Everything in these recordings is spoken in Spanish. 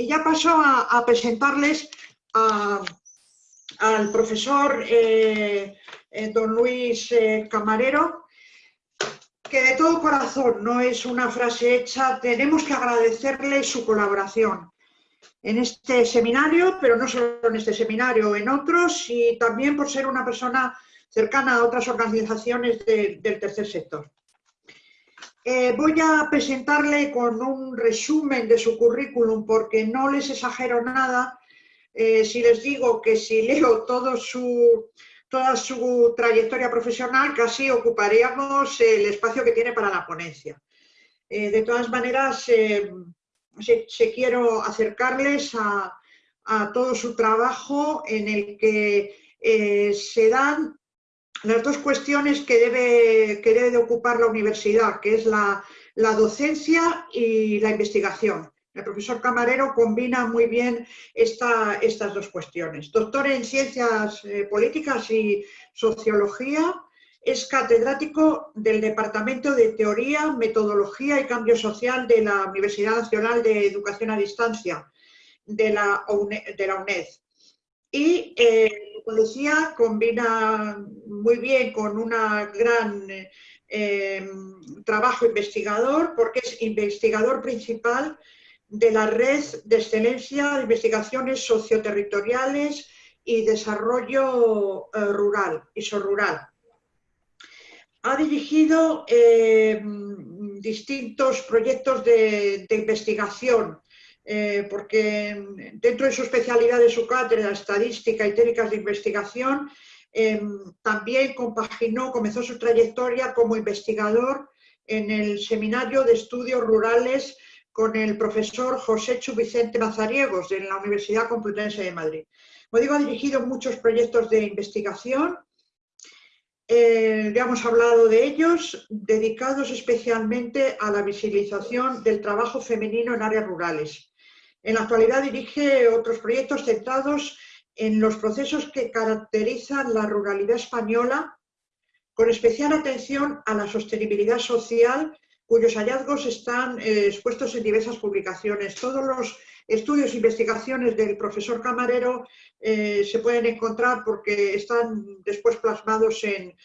y ya paso a, presentarles al profesor eh, eh, don Luis eh, Camarero, que de todo corazón, no es una frase hecha, tenemos que agradecerle su colaboración en este seminario, pero no solo en este seminario, en otros, y también por ser una persona cercana a otras organizaciones del tercer sector. Eh, voy a presentarle con un resumen de su currículum porque no les exagero nada eh, si les digo que si leo todo su, toda su trayectoria profesional casi ocuparíamos el espacio que tiene para la ponencia. Eh, de todas maneras, se, quiero acercarles a, a, todo su trabajo en el que se dan las dos cuestiones que debe, que debe de ocupar la universidad, que es la, docencia y la investigación. El profesor Camarero combina muy bien estas dos cuestiones. Doctor en Ciencias eh, Políticas y Sociología, es catedrático del Departamento de Teoría, Metodología y Cambio Social de la Universidad Nacional de Educación a Distancia la, de la UNED. Y eh, policía combina muy bien con un gran eh, trabajo investigador, porque es investigador principal de la red de excelencia de investigaciones socioterritoriales y desarrollo eh, rural, rural. Ha dirigido eh, distintos proyectos de investigación eh, porque dentro de su especialidad de su cátedra, estadística y técnicas de investigación, em, también compaginó, comenzó su trayectoria como investigador en el Seminario de Estudios Rurales con el profesor José Chu Vicente Mazariegos de la Universidad Complutense de Madrid. Como digo, ha dirigido muchos proyectos de investigación, eh, ya hemos hablado de ellos, dedicados especialmente a la visibilización del trabajo femenino en áreas rurales. En la actualidad dirige otros proyectos centrados en los procesos que caracterizan la ruralidad española, con especial atención a la sostenibilidad social, cuyos hallazgos están eh, expuestos en diversas publicaciones. Todos los estudios e investigaciones del profesor Camarero eh, se pueden encontrar porque están después plasmados en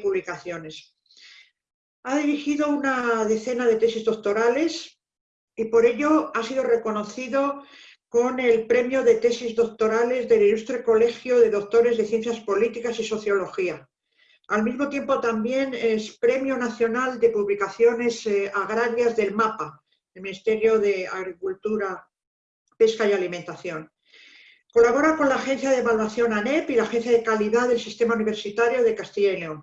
publicaciones. Ha dirigido una decena de tesis doctorales, y por ello ha sido reconocido con el premio de tesis doctorales del Ilustre Colegio de Doctores de Ciencias Políticas y Sociología. Al mismo tiempo también es Premio Nacional de Publicaciones eh, Agrarias del MAPA, el Ministerio de Agricultura, Pesca y Alimentación. Colabora con la Agencia de Evaluación ANEP y la Agencia de Calidad del Sistema Universitario de Castilla y León.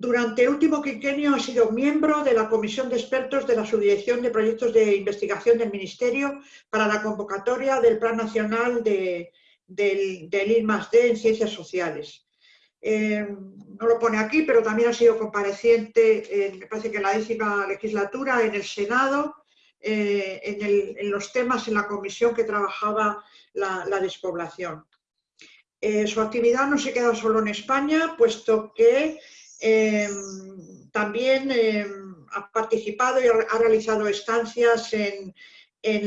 Durante el último quinquenio ha sido miembro de la Comisión de Expertos de la Subdirección de Proyectos de Investigación del Ministerio para la convocatoria del Plan Nacional de, del, del en Ciencias Sociales. Eh, no lo pone aquí, pero también ha sido compareciente, en, me parece que en la décima legislatura, en el Senado, eh, en, los temas en la comisión que trabajaba la, despoblación. Eh, su actividad no se queda solo en España, puesto que Em, también em, ha participado y ha realizado estancias en,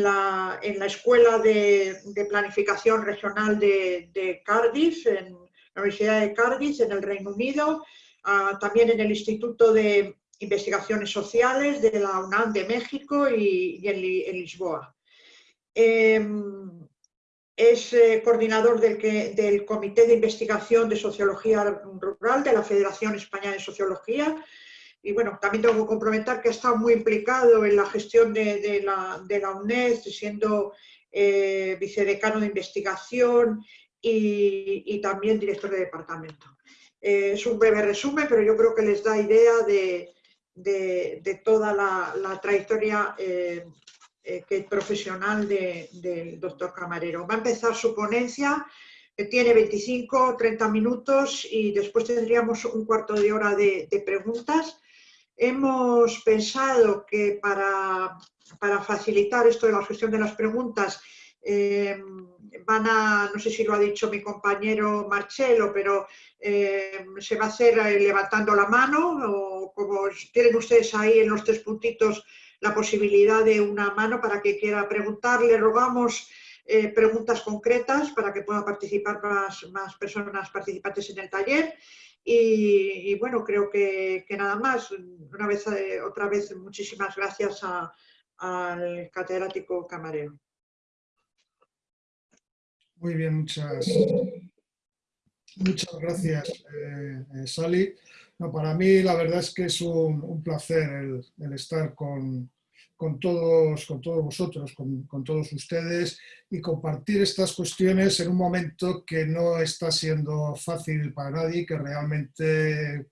la, Escuela de, Planificación Regional de, Cardiff, en la Universidad de Cardiff, en el Reino Unido, ah, también en el Instituto de Investigaciones Sociales de la UNAM de México y, en, Lisboa. Em, es eh, coordinador del, Comité de Investigación de Sociología Rural de la Federación Española de Sociología y bueno, también tengo que comprometer que ha estado muy implicado en la gestión de, la, UNED, siendo eh, vicedecano de investigación y, también director de departamento. Eh, es un breve resumen, pero yo creo que les da idea de, toda la, trayectoria eh, que profesional del doctor Camarero. Va a empezar su ponencia, que tiene 25 o 30 minutos y después tendríamos un cuarto de hora de, preguntas. Hemos pensado que para, facilitar esto de la gestión de las preguntas, eh, van a, no sé si lo ha dicho mi compañero Marcelo, pero eh, se va a hacer levantando la mano o como tienen ustedes ahí en los tres puntitos la posibilidad de una mano para que quiera preguntar. Le rogamos eh, preguntas concretas para que puedan participar más, más personas participantes en el taller. Y, bueno, creo que, nada más. Una vez, eh, otra vez, muchísimas gracias al catedrático camarero. Muy bien, muchas, muchas gracias, eh, Sally. No, para mí la verdad es que es un, placer el estar con, con todos, con todos vosotros, con, con, todos ustedes y compartir estas cuestiones en un momento que no está siendo fácil para nadie, que realmente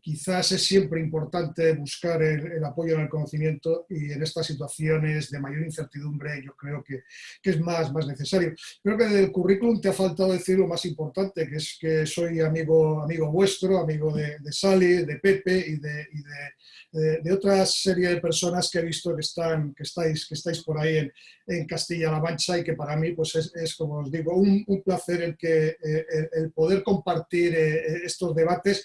quizás es siempre importante buscar el, apoyo en el conocimiento y en estas situaciones de mayor incertidumbre yo creo que, que, es más, más necesario. Creo que del currículum te ha faltado decir lo más importante, que es que soy amigo, amigo vuestro, amigo de, de Sally, de Pepe y de, de, de, otra serie de personas que he visto que, están, que, estáis, que estáis por ahí en, en Castilla-La Mancha y que para mí pues es, es como os digo, un, placer el, que, eh, el, el poder compartir eh, estos debates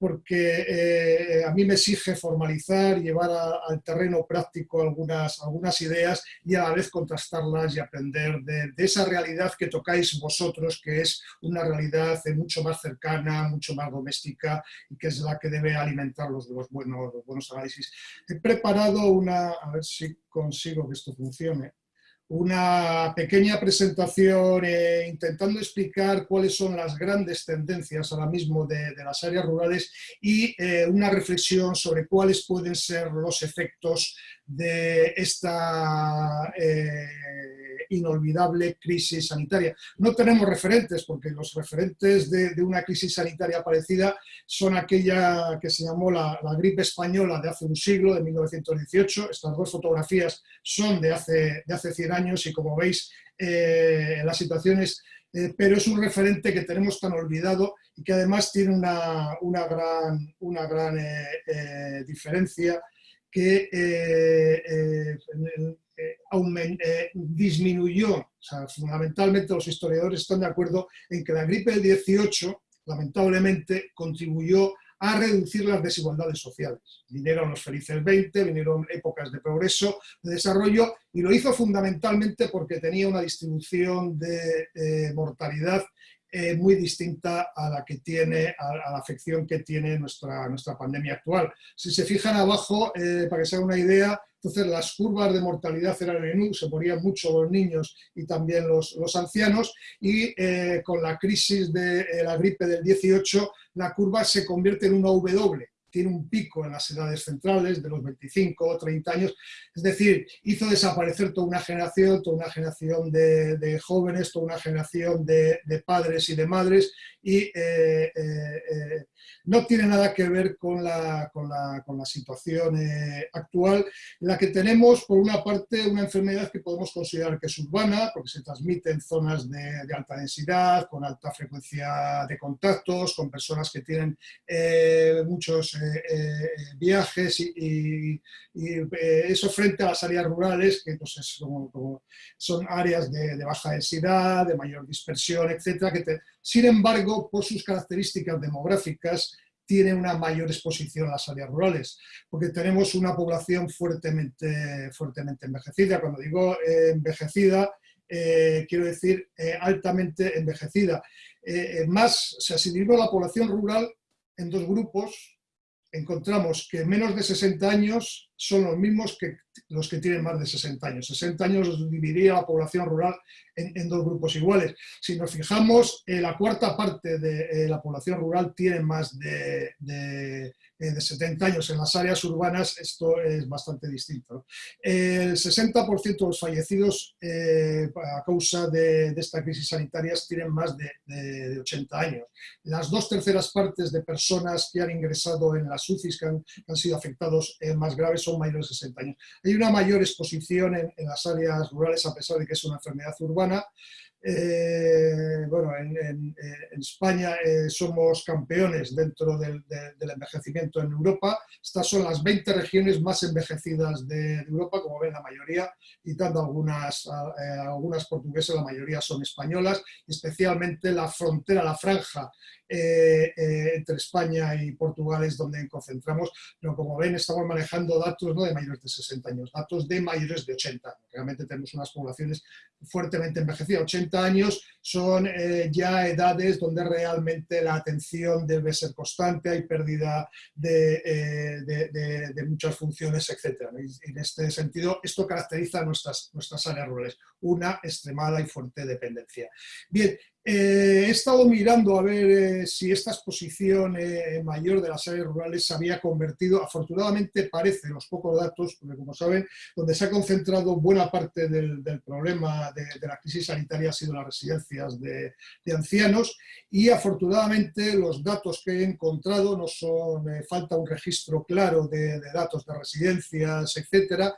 porque eh, a mí me exige formalizar, llevar al terreno práctico algunas, ideas y a la vez contrastarlas y aprender de, esa realidad que tocáis vosotros, que es una realidad mucho más cercana, mucho más doméstica y que es la que debe alimentar los, los, los buenos análisis. He preparado una, a ver si consigo que esto funcione una pequeña presentación eh, intentando explicar cuáles son las grandes tendencias ahora mismo de, las áreas rurales y eh, una reflexión sobre cuáles pueden ser los efectos de esta eh, inolvidable crisis sanitaria. No tenemos referentes, porque los referentes de, una crisis sanitaria parecida son aquella que se llamó la, gripe española de hace un siglo, de 1918. Estas dos fotografías son de hace, de hace 100 años y como veis, eh, las situaciones eh, pero es un referente que tenemos tan olvidado y que además tiene una, una gran, una gran diferencia que eh, eh, eh, disminuyó, fundamentalmente los historiadores están de acuerdo en que la gripe del 18, lamentablemente, contribuyó a reducir las desigualdades sociales. Vinieron los felices 20, vinieron épocas de progreso, de desarrollo, y lo hizo fundamentalmente porque tenía una distribución de mortalidad eh, muy distinta a la que tiene, a, la afección que tiene nuestra, nuestra pandemia actual. Si se fijan abajo, eh, para que se haga una idea, entonces las curvas de mortalidad eran en U, se morían mucho los niños y también los, los ancianos, y eh, con la crisis de la gripe del 18, la curva se convierte en una W, tiene un pico en las edades centrales de los 25 o 30 años, es decir, hizo desaparecer toda una generación, toda una generación de, jóvenes, toda una generación de, padres y de madres y eh, eh, eh, no tiene nada que ver con la, con la, con la situación actual, en la que tenemos, por una parte, una enfermedad que podemos considerar que es urbana, porque se transmite en zonas de, alta densidad, con alta frecuencia de contactos, con personas que tienen muchos eh, eh, viajes y, eh, eso frente a las áreas rurales, que pues, son áreas de, baja densidad, de mayor dispersión, etcétera, que sin embargo, por sus características demográficas, tiene una mayor exposición a las áreas rurales, porque tenemos una población fuertemente, fuertemente envejecida. Cuando digo envejecida, quiero decir altamente envejecida. más, o sea, si digo la población rural en dos grupos, encontramos que menos de 60 años son los mismos que los que tienen más de 60 años. 60 años dividiría la población rural en, dos grupos iguales. Si nos fijamos, eh, la cuarta parte de eh, la población rural tiene más de, de, 70 eh, años. En las áreas urbanas esto es bastante distinto. El 60% de los fallecidos a causa de, esta crisis sanitaria tienen más de, 80 años. Las dos terceras partes de personas que han ingresado en las UCIs, que han, han sido afectados más graves, son mayores de 60 años. Hay una mayor exposición en, las áreas rurales a pesar de que es una enfermedad urbana, eh, bueno, en, España eh, somos campeones dentro del, envejecimiento en Europa. Estas son las 20 regiones más envejecidas de, Europa, como ven la mayoría, quitando algunas, eh, algunas portuguesas, la mayoría son españolas, especialmente la frontera, la franja entre España y Portugal es donde concentramos, pero como ven estamos manejando datos no de mayores de 60 años, datos de mayores de 80 años. Realmente tenemos unas poblaciones fuertemente envejecidas, 80 años son eh, ya edades donde realmente la atención debe ser constante, hay pérdida de, eh, muchas funciones, etc. en este sentido, esto caracteriza nuestras, nuestras áreas rurales, una extremada y fuerte dependencia. Bien, eh, he estado mirando a ver eh, si esta exposición eh, mayor de las áreas rurales se había convertido, afortunadamente parece, los pocos datos, porque como saben, donde se ha concentrado buena parte del, problema de, la crisis sanitaria ha sido las residencias de, ancianos y afortunadamente los datos que he encontrado no son, falta un registro claro de, datos de residencias, etcétera,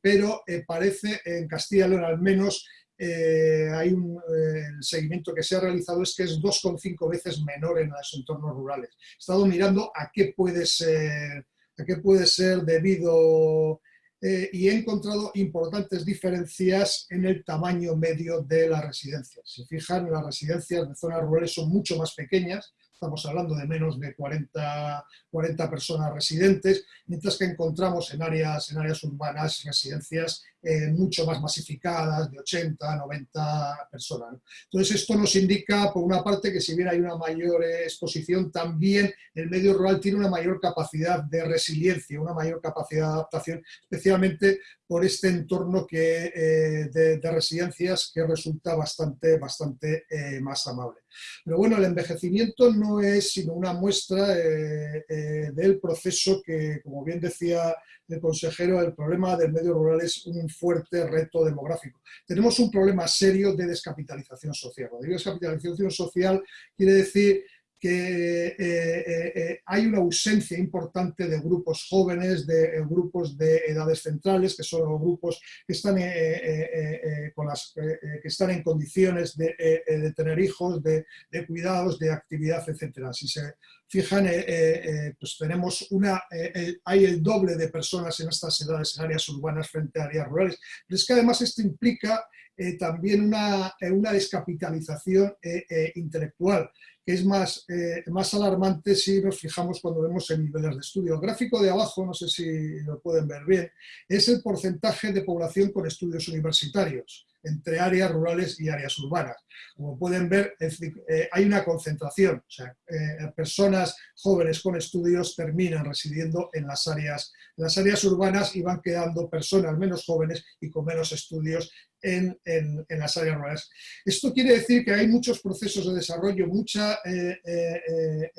pero parece en Castilla y León al menos eh, hay un eh, seguimiento que se ha realizado es que es 2,5 veces menor en los entornos rurales. He estado mirando a qué puede ser, a qué puede ser debido eh, y he encontrado importantes diferencias en el tamaño medio de las residencias. Si fijan, las residencias de zonas rurales son mucho más pequeñas, estamos hablando de menos de 40, 40 personas residentes, mientras que encontramos en áreas, en áreas urbanas residencias eh, mucho más masificadas, de 80, 90 personas. Entonces esto nos indica, por una parte, que si bien hay una mayor exposición, también el medio rural tiene una mayor capacidad de resiliencia, una mayor capacidad de adaptación, especialmente por este entorno que, eh, de, residencias que resulta bastante, bastante eh, más amable. Pero bueno, el envejecimiento no es sino una muestra del proceso que, como bien decía el consejero, el problema del medio rural es un fuerte reto demográfico. Tenemos un problema serio de descapitalización social. Digo descapitalización social quiere decir que eh, eh, eh, hay una ausencia importante de grupos jóvenes, de grupos de edades centrales, que son los grupos que están, con las, que están en condiciones de, tener hijos, de, cuidados, de actividad, etc. Si se fijan, pues tenemos una, hay el doble de personas en estas edades en áreas urbanas frente a áreas rurales. Pero es que además esto implica también una, una descapitalización intelectual que es más, eh, más alarmante si nos fijamos cuando vemos en niveles de estudio. El gráfico de abajo, no sé si lo pueden ver bien, es el porcentaje de población con estudios universitarios entre áreas rurales y áreas urbanas. Como pueden ver, eh, hay una concentración, o sea, eh, personas jóvenes con estudios terminan residiendo en las, áreas, en las áreas urbanas y van quedando personas menos jóvenes y con menos estudios en, las áreas rurales. Esto quiere decir que hay muchos procesos de desarrollo, muchas eh,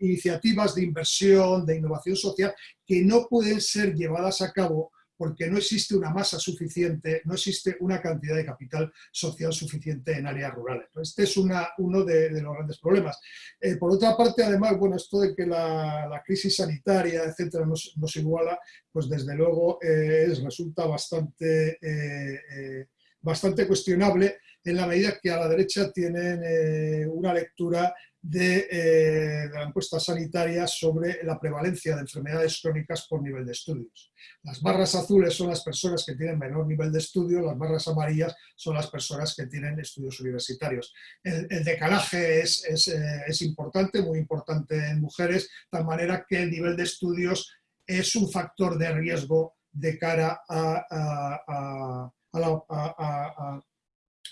iniciativas de inversión, de innovación social, que no pueden ser llevadas a cabo porque no existe una masa suficiente, no existe una cantidad de capital social suficiente en áreas rurales. Este es uno de, los grandes problemas. Eh, por otra parte, además, bueno, esto de que la, crisis sanitaria, etcétera, nos, iguala, pues desde luego eh, resulta bastante, eh, bastante cuestionable en la medida que a la derecha tienen una lectura eh, de, la encuesta sanitaria sobre la prevalencia de enfermedades crónicas por nivel de estudios. Las barras azules son las personas que tienen menor nivel de estudio, las barras amarillas son las personas que tienen estudios universitarios. El, decalaje es, eh, es, importante, muy importante en mujeres, de tal manera que el nivel de estudios es un factor de riesgo de cara a, a, a a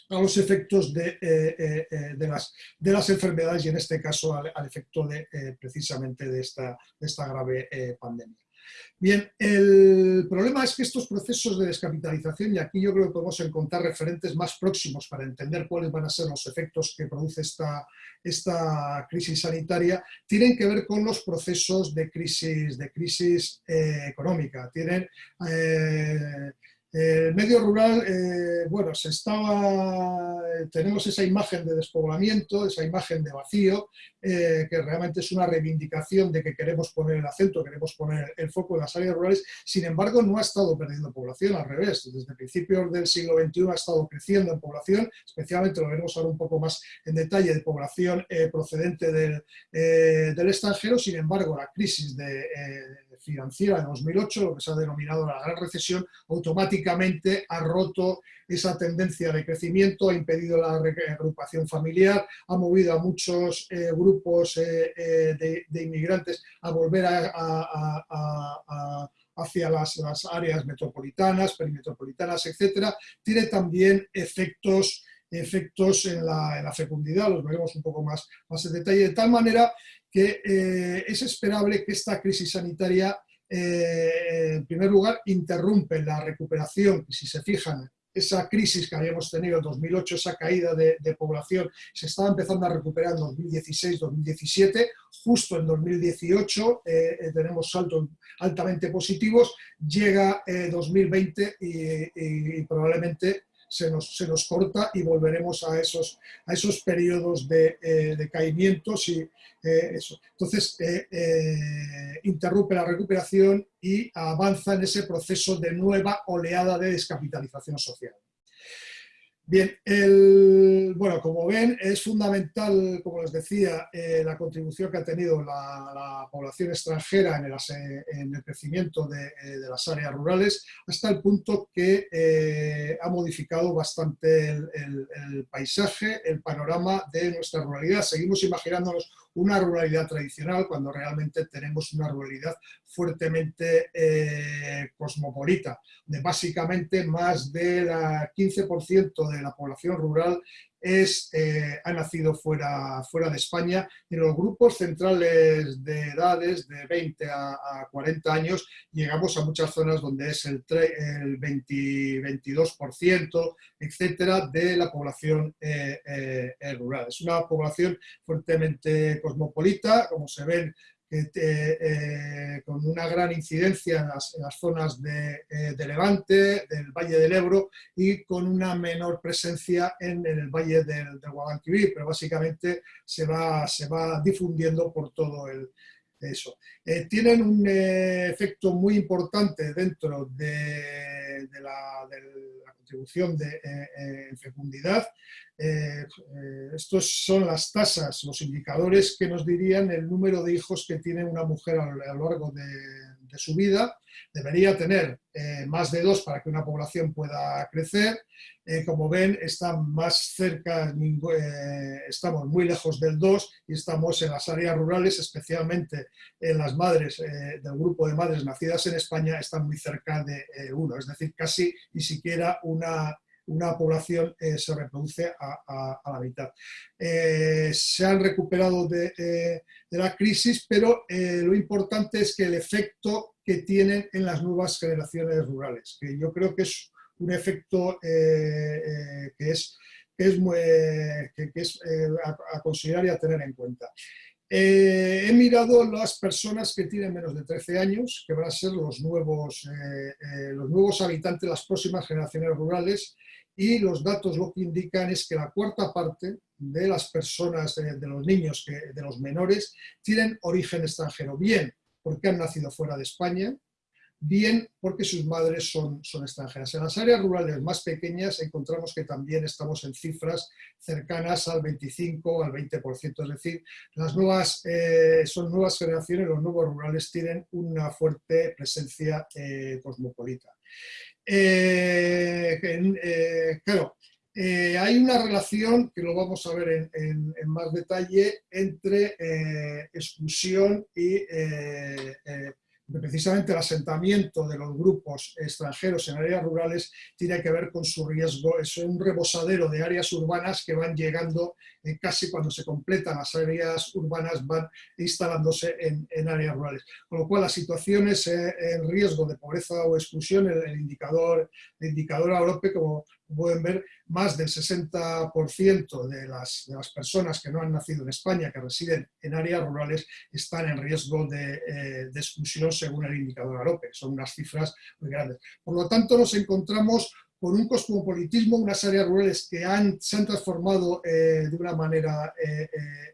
los efectos de, eh, eh, eh, de, las, de, las, enfermedades y en este caso al, efecto de, precisamente de esta, esta grave pandemia. Bien, el problema es que estos procesos de descapitalización, y aquí yo creo que podemos encontrar referentes más próximos para entender cuáles van a ser los efectos que produce esta, esta crisis sanitaria, tienen que ver con los procesos de crisis, de crisis económica. Tienen, El medio rural, eh, bueno, se estaba, tenemos esa imagen de despoblamiento, esa imagen de vacío, eh, que realmente es una reivindicación de que queremos poner el acento, queremos poner el foco en las áreas rurales, sin embargo no ha estado perdiendo población, al revés, desde principios del siglo XXI ha estado creciendo en población, especialmente lo veremos ahora un poco más en detalle, de población eh, procedente del, extranjero, sin embargo la crisis de financiera de 2008, lo que se ha denominado la gran recesión, automáticamente ha roto esa tendencia de crecimiento, ha impedido la reagrupación familiar, ha movido a muchos eh, grupos eh, eh, de, inmigrantes a volver hacia las, áreas metropolitanas, perimetropolitanas, etc. Tiene también efectos efectos en la, fecundidad, los veremos un poco más, más en detalle, de tal manera que eh, es esperable que esta crisis sanitaria, eh, en primer lugar, interrumpe la recuperación, si se fijan, esa crisis que habíamos tenido en 2008, esa caída de, población, se estaba empezando a recuperar en 2016-2017, justo en 2018 eh, tenemos saltos altamente positivos, llega 2020 y, y probablemente se nos, se nos corta y volveremos a esos, a esos periodos de, eh, caimientos y eh, eso. Entonces, eh, interrumpe la recuperación y avanza en ese proceso de nueva oleada de descapitalización social. Bien, el, bueno, como ven, es fundamental, como les decía, eh, la contribución que ha tenido la, población extranjera en el, en el crecimiento de, eh, de, las áreas rurales, hasta el punto que eh, ha modificado bastante el, paisaje, el panorama de nuestra ruralidad. Seguimos imaginándonos una ruralidad tradicional cuando realmente tenemos una ruralidad fuertemente eh, cosmopolita, de básicamente más del 15% de la población rural es, eh, ha nacido fuera, fuera de España y los grupos centrales de edades de 20 a, 40 años llegamos a muchas zonas donde es el, el 20, 22%, etcétera, de la población eh, eh, rural. Es una población fuertemente cosmopolita, como se ven eh, con una gran incidencia en las, zonas de, eh, de, Levante, del Valle del Ebro y con una menor presencia en, el Valle del, del, Guadalquivir, pero básicamente se va, se va difundiendo por todo el, eso. Eh, tienen un efecto muy importante dentro de, la, contribución de fecundidad eh, eh, estos son las tasas, los indicadores que nos dirían el número de hijos que tiene una mujer a lo largo de, su vida. Debería tener eh, más de dos para que una población pueda crecer. como ven, están más cerca, estamos muy lejos del 2 y estamos en las áreas rurales, especialmente en las madres del grupo de madres nacidas en España, están muy cerca de 1, es decir, casi ni siquiera una una población eh, se reproduce a, la mitad. Eh, se han recuperado de, eh, la crisis, pero lo importante es que el efecto que tienen en las nuevas generaciones rurales, que yo creo que es un efecto que es, que, es a, considerar y a tener en cuenta. he mirado las personas que tienen menos de 13 años, que van a ser los nuevos, los nuevos habitantes, las próximas generaciones rurales, y los datos lo que indican es que la cuarta parte de las personas, de, los niños, de los menores, tienen origen extranjero, bien porque han nacido fuera de España, bien porque sus madres son, son extranjeras. En las áreas rurales más pequeñas encontramos que también estamos en cifras cercanas al 25 al 20%, es decir, las nuevas, eh, son nuevas generaciones, los nuevos rurales tienen una fuerte presencia eh, cosmopolita. Eh, eh, claro, eh, hay una relación, que lo vamos a ver en, más detalle, entre exclusión y precisamente el asentamiento de los grupos extranjeros en áreas rurales tiene que ver con su riesgo, es un rebosadero de áreas urbanas que van llegando eh, casi cuando se completan las áreas urbanas van instalándose en, áreas rurales. Con lo cual las situaciones eh, en riesgo de pobreza o exclusión, el, indicador, el indicador AOROPE, como pueden ver, más del 60% de las, personas que no han nacido en España, que residen en áreas rurales, están en riesgo de, eh, exclusión según el indicador AROPE. Son unas cifras muy grandes. Por lo tanto, nos encontramos con un cosmopolitismo, unas áreas rurales que han, se han transformado eh, de una manera eh,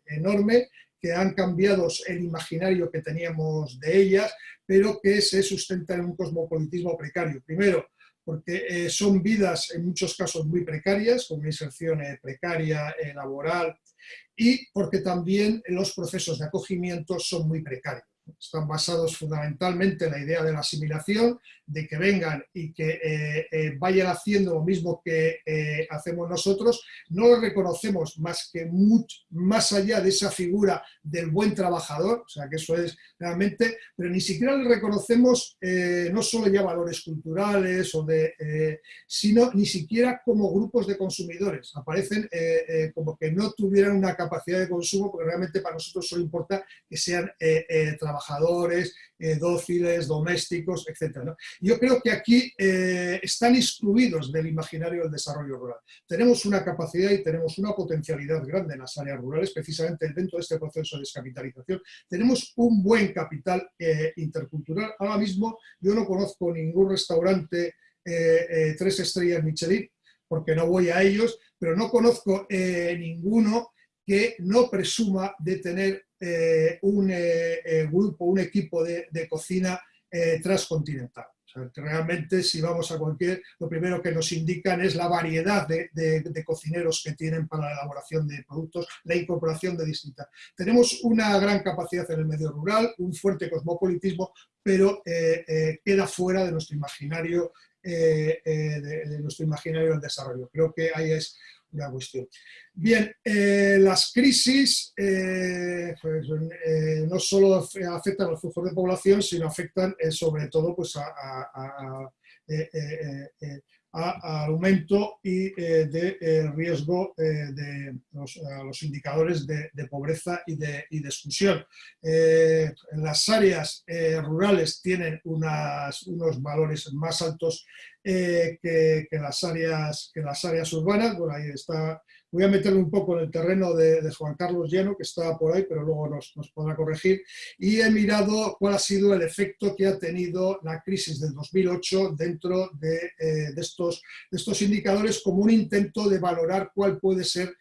enorme, que han cambiado el imaginario que teníamos de ellas, pero que se sustentan en un cosmopolitismo precario. Primero, porque eh, son vidas en muchos casos muy precarias, con una inserción eh, precaria, eh, laboral, y porque también los procesos de acogimiento son muy precarios. Están basados fundamentalmente en la idea de la asimilación, de que vengan y que eh, eh, vayan haciendo lo mismo que eh, hacemos nosotros, no lo reconocemos más que mucho, más allá de esa figura del buen trabajador, o sea que eso es realmente, pero ni siquiera le reconocemos no solo ya valores culturales, o de, sino ni siquiera como grupos de consumidores. Aparecen como que no tuvieran una capacidad de consumo, porque realmente para nosotros solo importa que sean trabajadores, dóciles, domésticos, etc. Yo creo que aquí eh, están excluidos del imaginario del desarrollo rural. Tenemos una capacidad y tenemos una potencialidad grande en las áreas rurales, precisamente dentro de este proceso de descapitalización. Tenemos un buen capital eh, intercultural. Ahora mismo yo no conozco ningún restaurante eh, tres estrellas Michelin, porque no voy a ellos, pero no conozco ninguno que no presuma de tener un grupo, un equipo de, cocina transcontinental realmente si vamos a cualquier, lo primero que nos indican es la variedad de, cocineros que tienen para la elaboración de productos, la incorporación de distintas. Tenemos una gran capacidad en el medio rural, un fuerte cosmopolitismo, pero eh, eh, queda fuera de nuestro imaginario eh, de, nuestro imaginario del desarrollo. Creo que ahí es una cuestión. Bien, eh, las crisis eh, pues, eh, no solo afectan a los flujos de población, sino afectan sobre todo pues, a, al aumento y de riesgo de los, indicadores de, pobreza y de, exclusión. las áreas rurales tienen unos valores más altos que, las áreas, que las áreas urbanas. Bueno, ahí está Voy a meterme un poco en el terreno de, Juan Carlos Lleno, que está por ahí, pero luego nos, podrá corregir. Y he mirado cuál ha sido el efecto que ha tenido la crisis del 2008 dentro de, eh, estos, estos indicadores como un intento de valorar cuál puede ser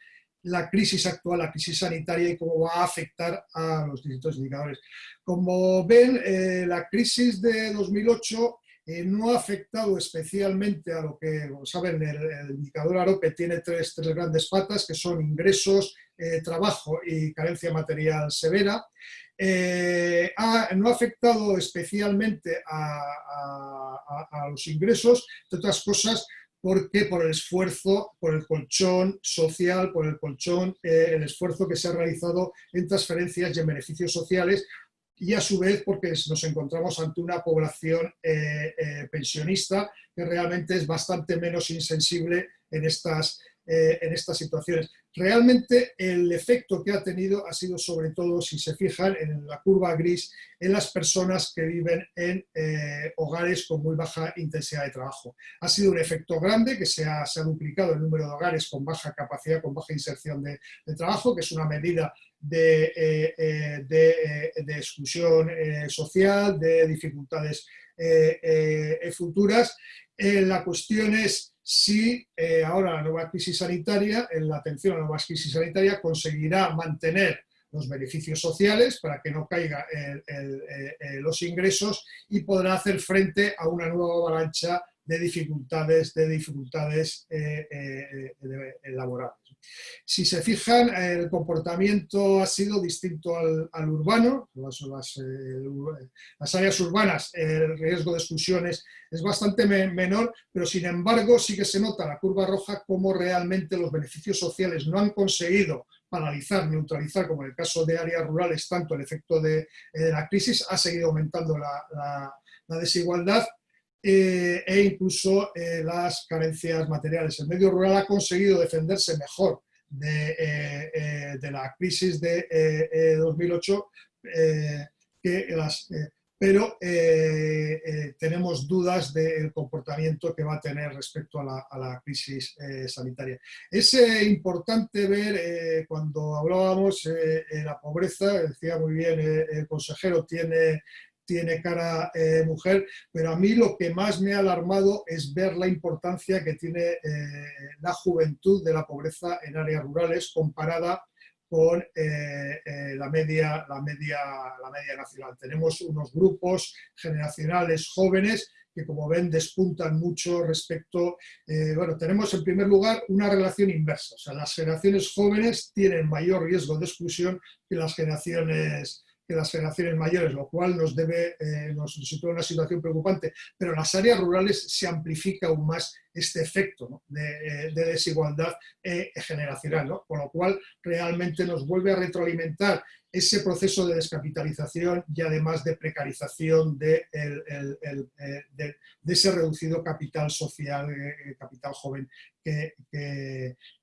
la crisis actual, la crisis sanitaria y cómo va a afectar a los distintos indicadores. Como ven, eh, la crisis de 2008 eh, no ha afectado especialmente a lo que, saben, el, indicador AROPE tiene tres, grandes patas, que son ingresos, eh, trabajo y carencia material severa. Eh, no ha afectado especialmente a, los ingresos, entre otras cosas, porque por el esfuerzo, por el colchón social, por el colchón, el esfuerzo que se ha realizado en transferencias y en beneficios sociales, y a su vez porque nos encontramos ante una población eh, eh, pensionista que realmente es bastante menos insensible en estas, eh, en estas situaciones. Realmente el efecto que ha tenido ha sido sobre todo, si se fijan en la curva gris, en las personas que viven en hogares con muy baja intensidad de trabajo. Ha sido un efecto grande que se ha, duplicado el número de hogares con baja capacidad, con baja inserción de, trabajo, que es una medida de, eh, de exclusión social, de dificultades futuras. la cuestión es si eh, ahora la nueva crisis sanitaria, en la atención a la nueva crisis sanitaria, conseguirá mantener los beneficios sociales para que no caigan eh, los ingresos y podrá hacer frente a una nueva avalancha de dificultades, de dificultades eh, laborales. Si se fijan, el comportamiento ha sido distinto al, urbano, eh, las, áreas urbanas, el riesgo de exclusiones es bastante menor, pero sin embargo sí que se nota la curva roja como realmente los beneficios sociales no han conseguido paralizar, neutralizar, como en el caso de áreas rurales, tanto el efecto de, eh, la crisis, ha seguido aumentando la, desigualdad eh, e incluso eh, las carencias materiales. El medio rural ha conseguido defenderse mejor de, eh, la crisis de 2008 que las, pero tenemos dudas del comportamiento que va a tener respecto a la, crisis eh, sanitaria. Es importante ver, cuando hablábamos de la pobreza, decía muy bien el consejero, tiene tiene cara mujer, pero a mí lo que más me ha alarmado es ver la importancia que tiene la juventud de la pobreza en áreas rurales comparada con eh, eh, la, media, la, media, la media nacional. Tenemos unos grupos generacionales jóvenes que como ven despuntan mucho respecto, eh, bueno, tenemos en primer lugar una relación inversa, o sea, las generaciones jóvenes tienen mayor riesgo de exclusión que las generaciones que las generaciones mayores, lo cual nos debe, nos sitúa en una situación preocupante, pero en las áreas rurales se amplifica aún más este efecto de, desigualdad eh, generacional, ¿no? con lo cual realmente nos vuelve a retroalimentar ese proceso de descapitalización y además de precarización de, eh, ese reducido capital social, eh, capital joven que,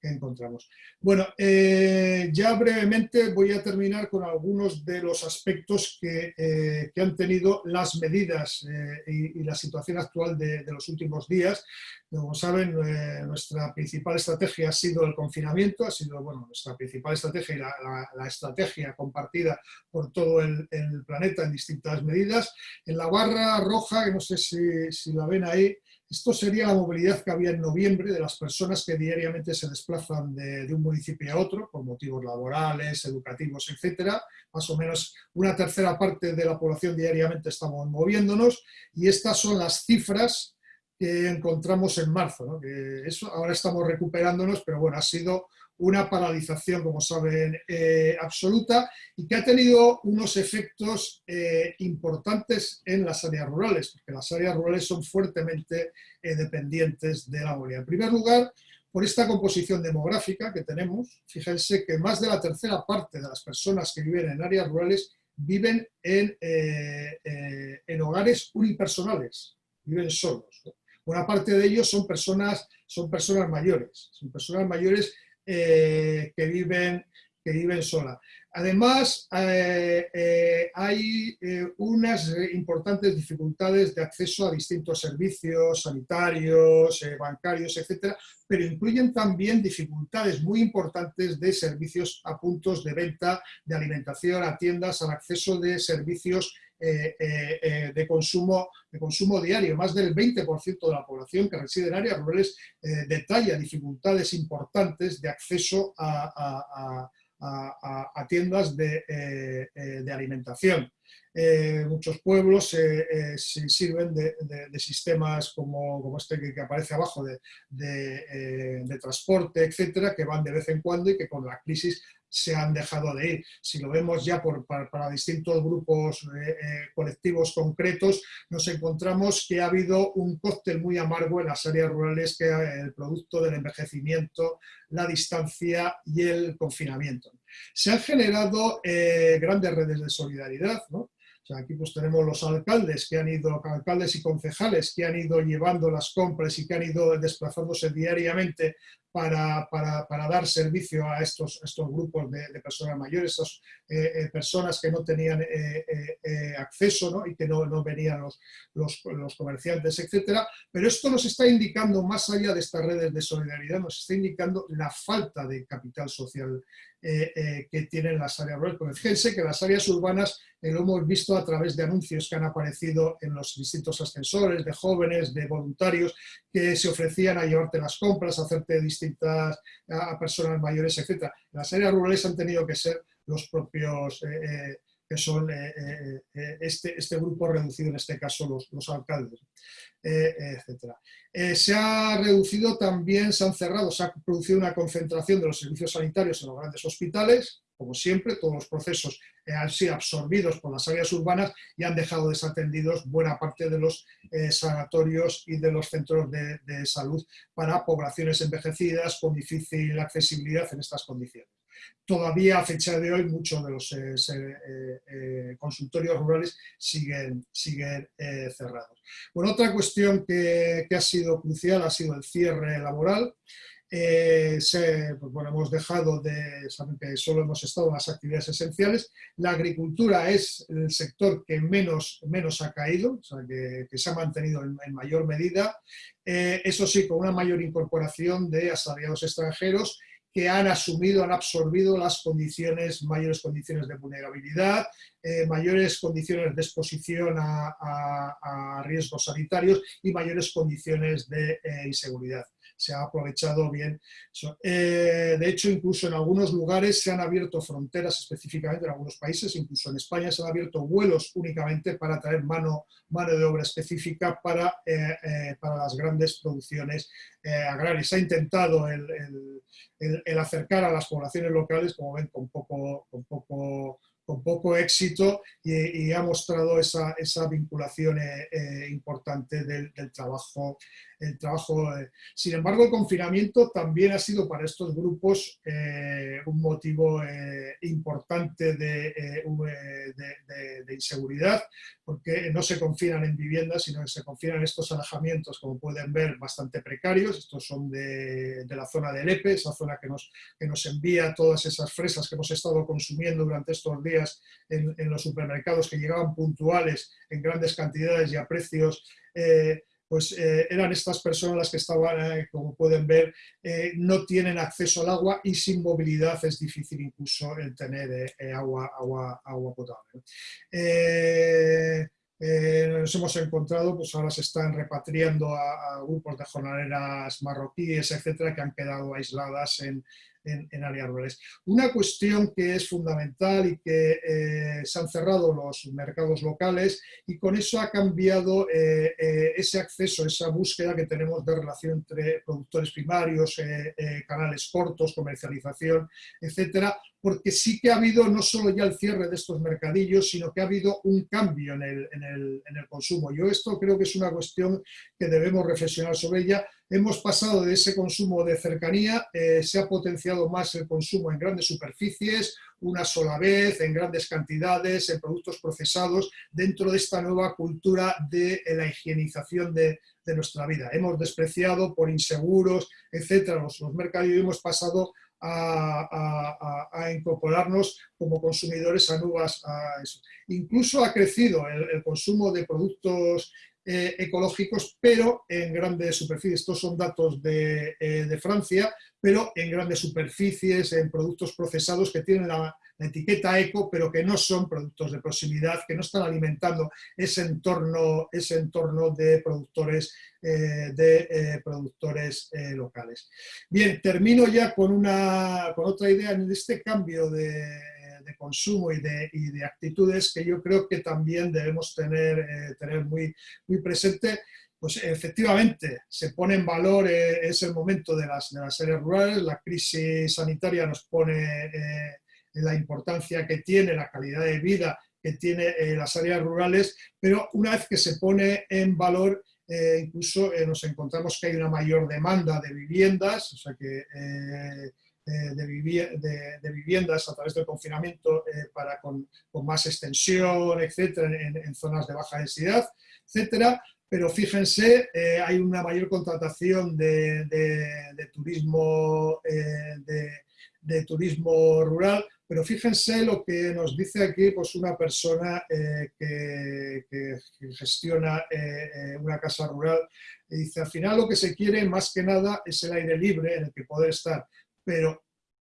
encontramos. Bueno, ya brevemente voy a terminar con algunos de los aspectos que, han tenido las medidas y, la situación actual de, los últimos días. Como saben, eh, nuestra principal estrategia ha sido el confinamiento, ha sido bueno, nuestra principal estrategia y la, estrategia compartida por todo el, planeta en distintas medidas. En la barra roja, que no sé si, la ven ahí, esto sería la movilidad que había en noviembre de las personas que diariamente se desplazan de, de, un municipio a otro por motivos laborales, educativos, etcétera. Más o menos una tercera parte de la población diariamente estamos moviéndonos y estas son las cifras que encontramos en marzo. Que eso, ahora estamos recuperándonos, pero bueno, ha sido una paralización, como saben, eh, absoluta y que ha tenido unos efectos eh, importantes en las áreas rurales, porque las áreas rurales son fuertemente eh, dependientes de la movilidad. En primer lugar, por esta composición demográfica que tenemos, fíjense que más de la tercera parte de las personas que viven en áreas rurales viven en, en hogares unipersonales, viven solos. Buena parte de ellos son personas, son personas mayores, son personas mayores eh, que, viven, que viven solas. Además, eh, eh, hay unas importantes dificultades de acceso a distintos servicios sanitarios, bancarios, etcétera, pero incluyen también dificultades muy importantes de servicios a puntos de venta, de alimentación, a tiendas, al acceso de servicios eh, eh, eh, de, consumo, de consumo diario. Más del 20% de la población que reside en áreas rurales detalla dificultades importantes de acceso a, tiendas de, alimentación. muchos pueblos se sirven de, sistemas como, este que, aparece abajo de, de, transporte, etcétera, que van de vez en cuando y que con la crisis se han dejado de ir. Si lo vemos ya por, para, distintos grupos eh, eh, colectivos concretos, nos encontramos que ha habido un cóctel muy amargo en las áreas rurales que es el producto del envejecimiento, la distancia y el confinamiento. Se han generado eh, grandes redes de solidaridad, aquí pues tenemos los alcaldes que han ido, alcaldes y concejales que han ido llevando las compras y que han ido desplazándose diariamente para, dar servicio a estos, estos grupos de, personas mayores, esas eh, eh, personas que no tenían eh, acceso y que no, no venían los, los, comerciantes, etc. Pero esto nos está indicando, más allá de estas redes de solidaridad, nos está indicando la falta de capital social que tienen las áreas rurales. fíjense que las áreas urbanas lo hemos visto a través de anuncios que han aparecido en los distintos ascensores, de jóvenes, de voluntarios, que se ofrecían a llevarte las compras, a hacerte distintas a personas mayores, etc. Las áreas rurales han tenido que ser los propios, eh, eh, que son eh, este, este, grupo reducido, en este caso los, los alcaldes, etc. se ha reducido también, se han cerrado, se ha producido una concentración de los servicios sanitarios en los grandes hospitales, como siempre, todos los procesos han sido absorbidos por las áreas urbanas y han dejado desatendidos buena parte de los eh, sanatorios y de los centros de, salud para poblaciones envejecidas con difícil accesibilidad en estas condiciones. Todavía a fecha de hoy muchos de los eh, eh, consultorios rurales siguen, siguen cerrados. Bueno, otra cuestión que, que ha sido crucial ha sido el cierre laboral. eh, pues bueno, hemos dejado de, saben que solo hemos estado en las actividades esenciales, la agricultura es el sector que menos, menos ha caído, o sea, que, se ha mantenido en, mayor medida, eh, eso sí, con una mayor incorporación de asalariados extranjeros que han asumido, han absorbido las condiciones, mayores condiciones de vulnerabilidad, eh, mayores condiciones de exposición a, riesgos sanitarios y mayores condiciones de inseguridad se ha aprovechado bien. Eh, de hecho, incluso en algunos lugares se han abierto fronteras específicamente, en algunos países, incluso en España se han abierto vuelos únicamente para traer mano, mano de obra específica para, eh, eh, para las grandes producciones agrarias. Se ha intentado el, acercar a las poblaciones locales, como ven, con poco, con poco con poco éxito y, ha mostrado esa, esa vinculación importante del, del, trabajo el trabajo. Eh, sin embargo, el confinamiento también ha sido para estos grupos eh, un motivo eh, importante de, de, inseguridad, porque no se confinan en viviendas, sino que se confinan en estos alojamientos, como pueden ver, bastante precarios. Estos son de, la zona del EPE, esa zona que nos, que nos envía todas esas fresas que hemos estado consumiendo durante estos días en, en los supermercados, que llegaban puntuales en grandes cantidades y a precios pues eh, eran estas personas las que estaban, eh, como pueden ver, eh, no tienen acceso al agua y sin movilidad es difícil incluso el tener agua, agua, agua potable. nos hemos encontrado, pues ahora se están repatriando a, grupos de jornaleras marroquíes, etcétera, que han quedado aisladas en, en, áreas rurales. Una cuestión que es fundamental y que eh, se han cerrado los mercados locales y con eso ha cambiado eh, eh, ese acceso, esa búsqueda que tenemos de relación entre productores primarios, canales cortos, comercialización, etcétera, porque sí que ha habido no solo ya el cierre de estos mercadillos, sino que ha habido un cambio en el, en el, en el consumo. Yo esto creo que es una cuestión que debemos reflexionar sobre ella, Hemos pasado de ese consumo de cercanía, eh, se ha potenciado más el consumo en grandes superficies, una sola vez, en grandes cantidades, en productos procesados, dentro de esta nueva cultura de la higienización de, nuestra vida. Hemos despreciado por inseguros, etcétera, los, mercados y hemos pasado a, incorporarnos como consumidores a nuevas... Incluso ha crecido el consumo de productos eh, ecológicos, pero en grandes superficies. Estos son datos de, eh, de, Francia, pero en grandes superficies, en productos procesados que tienen la, etiqueta eco, pero que no son productos de proximidad, que no están alimentando ese entorno, ese entorno de productores, eh, de, productores locales. Bien, termino ya con, una, con otra idea en este cambio de de consumo y de, y de, actitudes que yo creo que también debemos tener, eh, tener muy, muy presente pues efectivamente se pone en valor, eh, es el momento de las, de las áreas rurales, la crisis sanitaria nos pone eh, la importancia que tiene, la calidad de vida que tiene las áreas rurales, pero una vez que se pone en valor, incluso nos encontramos que hay una mayor demanda de viviendas, o sea que de, viviendas a través del confinamiento eh, para con, más extensión, etcétera, en, zonas de baja densidad, etcétera. Pero fíjense, eh, hay una mayor contratación de, turismo, eh, de, turismo rural, pero fíjense lo que nos dice aquí pues una persona que, que, gestiona una casa rural. dice, al final lo que se quiere más que nada es el aire libre en el que poder estar pero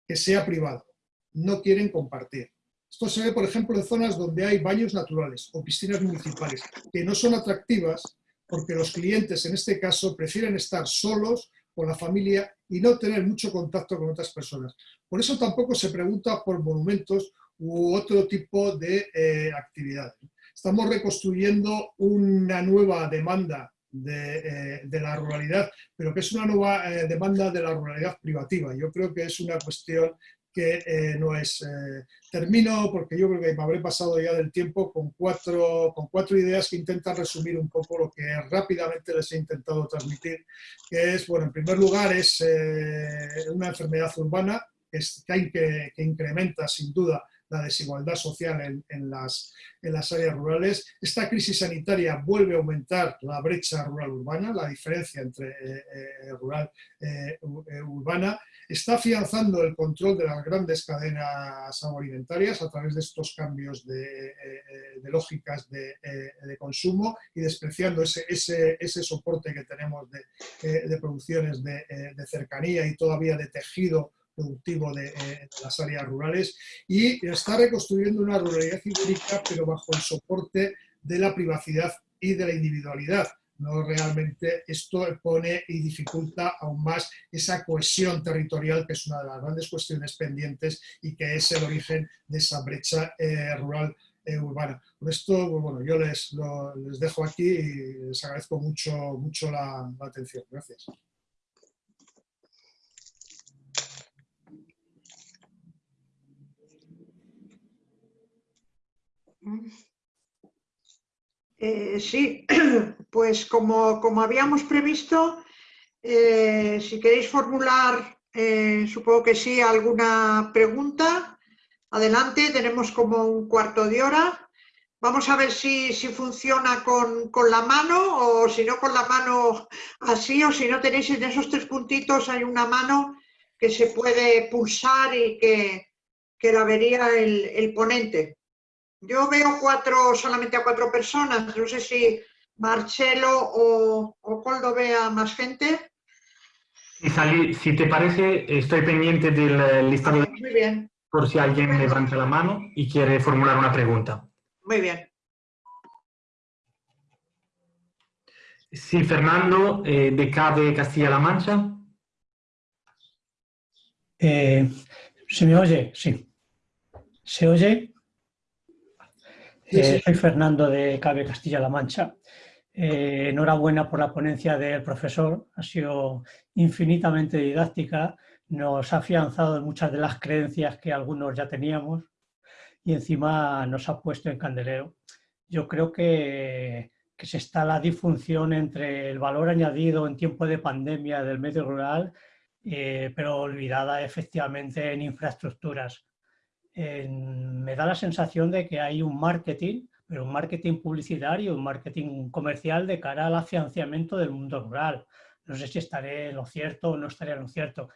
que sea privado. No quieren compartir. Esto se ve, por ejemplo, en zonas donde hay baños naturales o piscinas municipales, que no son atractivas porque los clientes, en este caso, prefieren estar solos con la familia y no tener mucho contacto con otras personas. Por eso tampoco se pregunta por monumentos u otro tipo de eh, actividades. Estamos reconstruyendo una nueva demanda eh, de, la ruralidad, pero que es una nueva eh, demanda de la ruralidad privativa. Yo creo que es una cuestión que eh, no es... termino porque yo creo que me habré pasado ya del tiempo con cuatro, con cuatro ideas que intentan resumir un poco lo que rápidamente les he intentado transmitir, que es, bueno, en primer lugar es una enfermedad urbana que, que, que incrementa sin duda la desigualdad social en, las, en las áreas rurales. Esta crisis sanitaria vuelve a aumentar la brecha rural-urbana, la diferencia entre eh, eh, rural e urbana. Está afianzando el control de las grandes cadenas agroalimentarias a través de estos cambios de, lógicas de, consumo y despreciando ese, ese, ese, soporte que tenemos de, producciones de, cercanía y todavía de tejido productivo eh, de, las áreas rurales y está reconstruyendo una ruralidad ibérica pero bajo el soporte de la privacidad y de la individualidad. No realmente esto pone y dificulta aún más esa cohesión territorial que es una de las grandes cuestiones pendientes y que es el origen de esa brecha eh, rural eh, urbana. Por esto, pues bueno, yo les, les dejo aquí y les agradezco mucho, mucho la atención. Gracias. Eh, sí, pues como, como, habíamos previsto, eh, si queréis formular, eh, supongo que sí, alguna pregunta, adelante, tenemos como un cuarto de hora. Vamos a ver si, si funciona con, con, la mano o si no con la mano así o si no tenéis en esos tres puntitos hay una mano que se puede pulsar y que, que la vería el, el ponente. Yo veo cuatro, solamente a cuatro personas, no sé si Marcelo o, o Coldo vea más gente. Si, te parece, estoy pendiente del eh, listado de... Muy bien. Por si alguien levanta la mano y quiere formular una pregunta. Muy bien. Sí, Fernando, eh, de CADE Castilla-La Mancha. Eh, ¿Se me oye? Sí. ¿Se oye? Eh, soy Fernando de Cabe Castilla-La Mancha. Eh, enhorabuena por la ponencia del profesor, ha sido infinitamente didáctica, nos ha afianzado en muchas de las creencias que algunos ya teníamos y encima nos ha puesto en candelero. Yo creo que, que se está la disfunción entre el valor añadido en tiempo de pandemia del medio rural, eh, pero olvidada efectivamente en infraestructuras me da la sensación de que hay un marketing, pero un marketing publicitario, un marketing comercial de cara al afianzamiento del mundo rural. No sé si estaré en lo cierto o no estaré en lo cierto.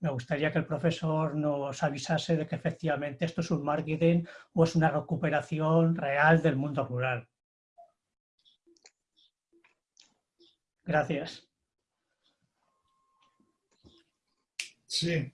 Me gustaría que el profesor nos avisase de que efectivamente esto es un marketing o es una recuperación real del mundo rural. Gracias. Sí,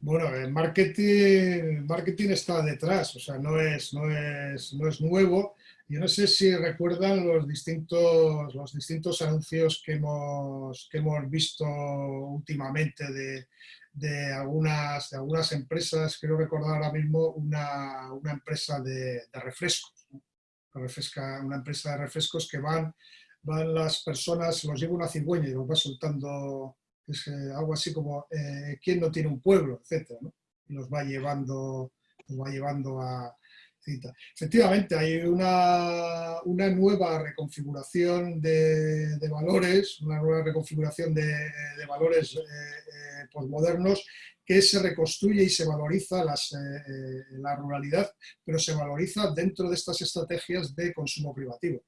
bueno, el marketing, marketing está detrás, o sea, no es, no es, no es nuevo. Yo no sé si recuerdan los distintos, los distintos anuncios que hemos, que hemos visto últimamente de, de, algunas, de algunas empresas, quiero recordar ahora mismo una, una empresa de, refrescos, refresca, una empresa de refrescos que van, van las personas, los lleva una cigüeña y los va soltando es eh, algo así como eh, ¿quién no tiene un pueblo? etcétera, ¿no? Y nos va llevando, nos va llevando a. Efectivamente, hay una, una nueva reconfiguración de, valores, una nueva reconfiguración de, valores eh, eh postmodernos que se reconstruye y se valoriza las, la ruralidad, pero se valoriza dentro de estas estrategias de consumo privativo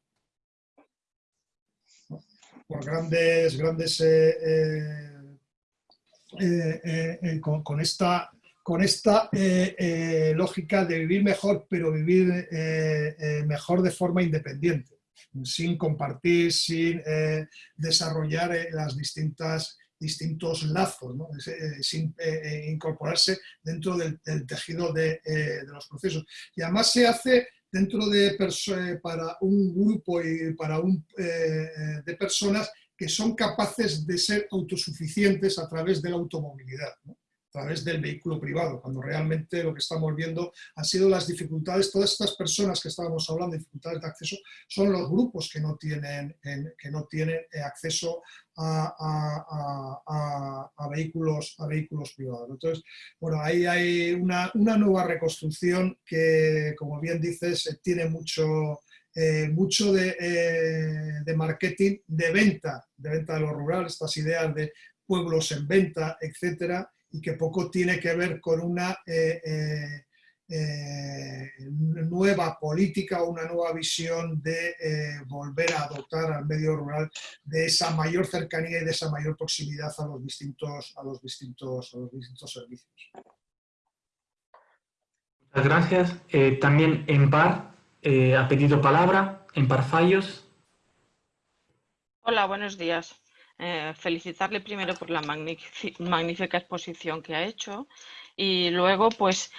por grandes, grandes eh, con, esta, con esta lógica de vivir mejor, pero vivir mejor de forma independiente, sin compartir, sin desarrollar las distintas distintos lazos, sin incorporarse dentro del, tejido de, los procesos. Y además se hace dentro de eh, para un grupo y para un, eh, eh, de personas que son capaces de ser autosuficientes a través de la automovilidad a través del vehículo privado, cuando realmente lo que estamos viendo han sido las dificultades, todas estas personas que estábamos hablando, dificultades de acceso, son los grupos que no tienen, que no tienen eh, acceso a, vehículos, a vehículos privados. Entonces, bueno, ahí hay una, nueva reconstrucción que, como bien dices, eh, tiene mucho, eh, mucho de, de, marketing, de venta, de venta de lo rural, estas ideas de pueblos en venta, etcétera, y que poco tiene que ver con una, eh, eh, eh, nueva política o una nueva visión de eh, volver a adoptar al medio rural de esa mayor cercanía y de esa mayor proximidad a los distintos, a los distintos, a los distintos servicios. Muchas gracias. Eh, también en par ha pedido palabra, en par fallos. Hola, buenos días. felicitarle primero por la magnífica exposición que ha hecho y luego pues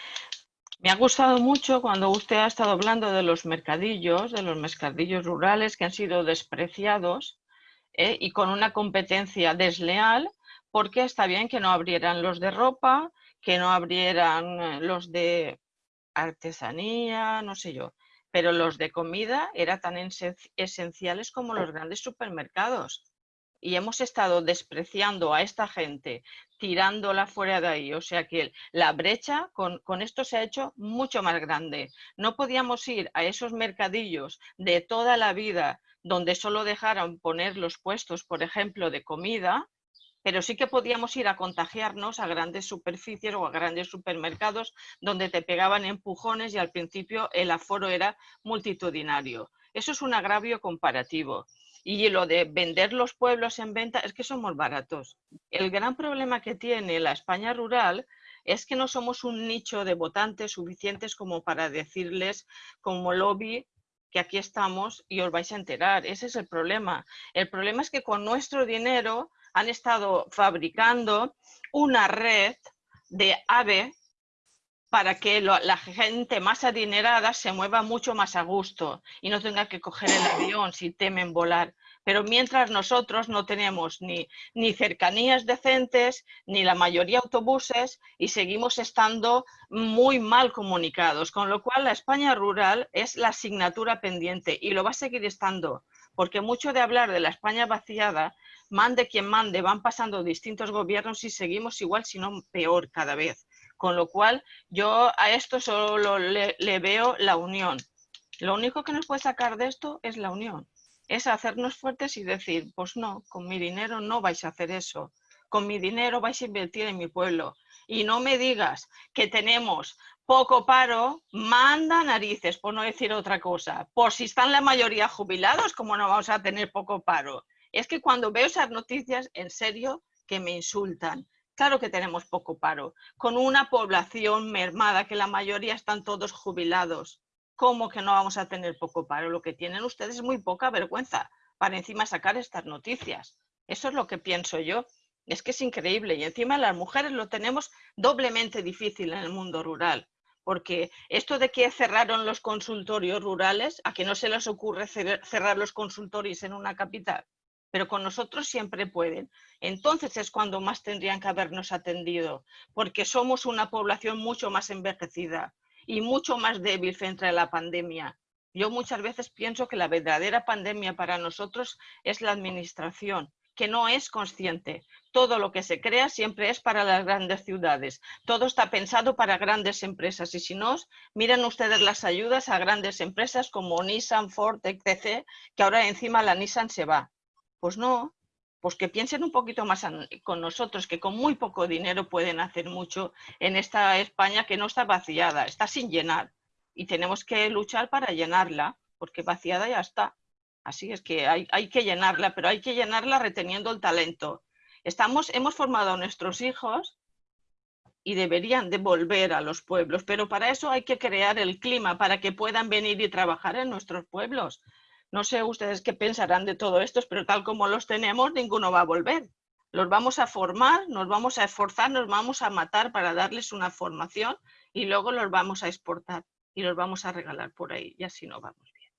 me ha gustado mucho cuando usted ha estado hablando de los mercadillos, de los mercadillos rurales que han sido despreciados ¿eh? y con una competencia desleal, porque está bien que no abrieran los de ropa, que no abrieran eh, los de artesanía, no sé yo, pero los de comida eran tan esenciales como los grandes supermercados y hemos estado despreciando a esta gente, tirándola fuera de ahí. O sea que la brecha con, con, esto se ha hecho mucho más grande. No podíamos ir a esos mercadillos de toda la vida donde solo dejaron poner los puestos, por ejemplo, de comida, pero sí que podíamos ir a contagiarnos a grandes superficies o a grandes supermercados donde te pegaban empujones y al principio el aforo era multitudinario. Eso es un agravio comparativo. Y lo de vender los pueblos en venta es que somos baratos. El gran problema que tiene la España rural es que no somos un nicho de votantes suficientes como para decirles como lobby que aquí estamos y os vais a enterar. Ese es el problema. El problema es que con nuestro dinero han estado fabricando una red de AVE para que la gente más adinerada se mueva mucho más a gusto y no tenga que coger el avión si temen volar. Pero mientras nosotros no tenemos ni, ni cercanías decentes, ni la mayoría autobuses y seguimos estando muy mal comunicados, con lo cual la España rural es la asignatura pendiente y lo va a seguir estando, porque mucho de hablar de la España vaciada, mande quien mande, van pasando distintos gobiernos y seguimos igual, si no peor cada vez. Con lo cual, yo a esto solo le, veo la unión. Lo único que nos puede sacar de esto es la unión. Es hacernos fuertes y decir, pues no, con mi dinero no vais a hacer eso. Con mi dinero vais a invertir en mi pueblo. Y no me digas que tenemos poco paro, manda narices, por no decir otra cosa. Por si están la mayoría jubilados, ¿cómo no vamos a tener poco paro? Es que cuando veo esas noticias, en serio, que me insultan. Claro que tenemos poco paro, con una población mermada que la mayoría están todos jubilados. ¿Cómo que no vamos a tener poco paro? Lo que tienen ustedes es muy poca vergüenza para encima sacar estas noticias. Eso es lo que pienso yo. Es que es increíble y encima las mujeres lo tenemos doblemente difícil en el mundo rural. Porque esto de que cerraron los consultorios rurales, ¿a que no se les ocurre cerrar los consultorios en una capital? Pero con nosotros siempre pueden. Entonces es cuando más tendrían que habernos atendido, porque somos una población mucho más envejecida y mucho más débil frente a la pandemia. Yo muchas veces pienso que la verdadera pandemia para nosotros es la administración, que no es consciente. Todo lo que se crea siempre es para las grandes ciudades. Todo está pensado para grandes empresas. Y si no, miren ustedes las ayudas a grandes empresas como Nissan, Ford, etc., que ahora encima la Nissan se va. Pues no, pues que piensen un poquito más con nosotros, que con muy poco dinero pueden hacer mucho en esta España que no está vaciada, está sin llenar. Y tenemos que luchar para llenarla, porque vaciada ya está. Así es que hay, que llenarla, pero hay que llenarla reteniendo el talento. Estamos, hemos formado a nuestros hijos y deberían devolver a los pueblos, pero para eso hay que crear el clima para que puedan venir y trabajar en nuestros pueblos. No sé ustedes qué pensarán de todo esto, pero tal como los tenemos, ninguno va a volver. Los vamos a formar, nos vamos a esforzar, nos vamos a matar para darles una formación y luego los vamos a exportar y los vamos a regalar por ahí y así no vamos bien.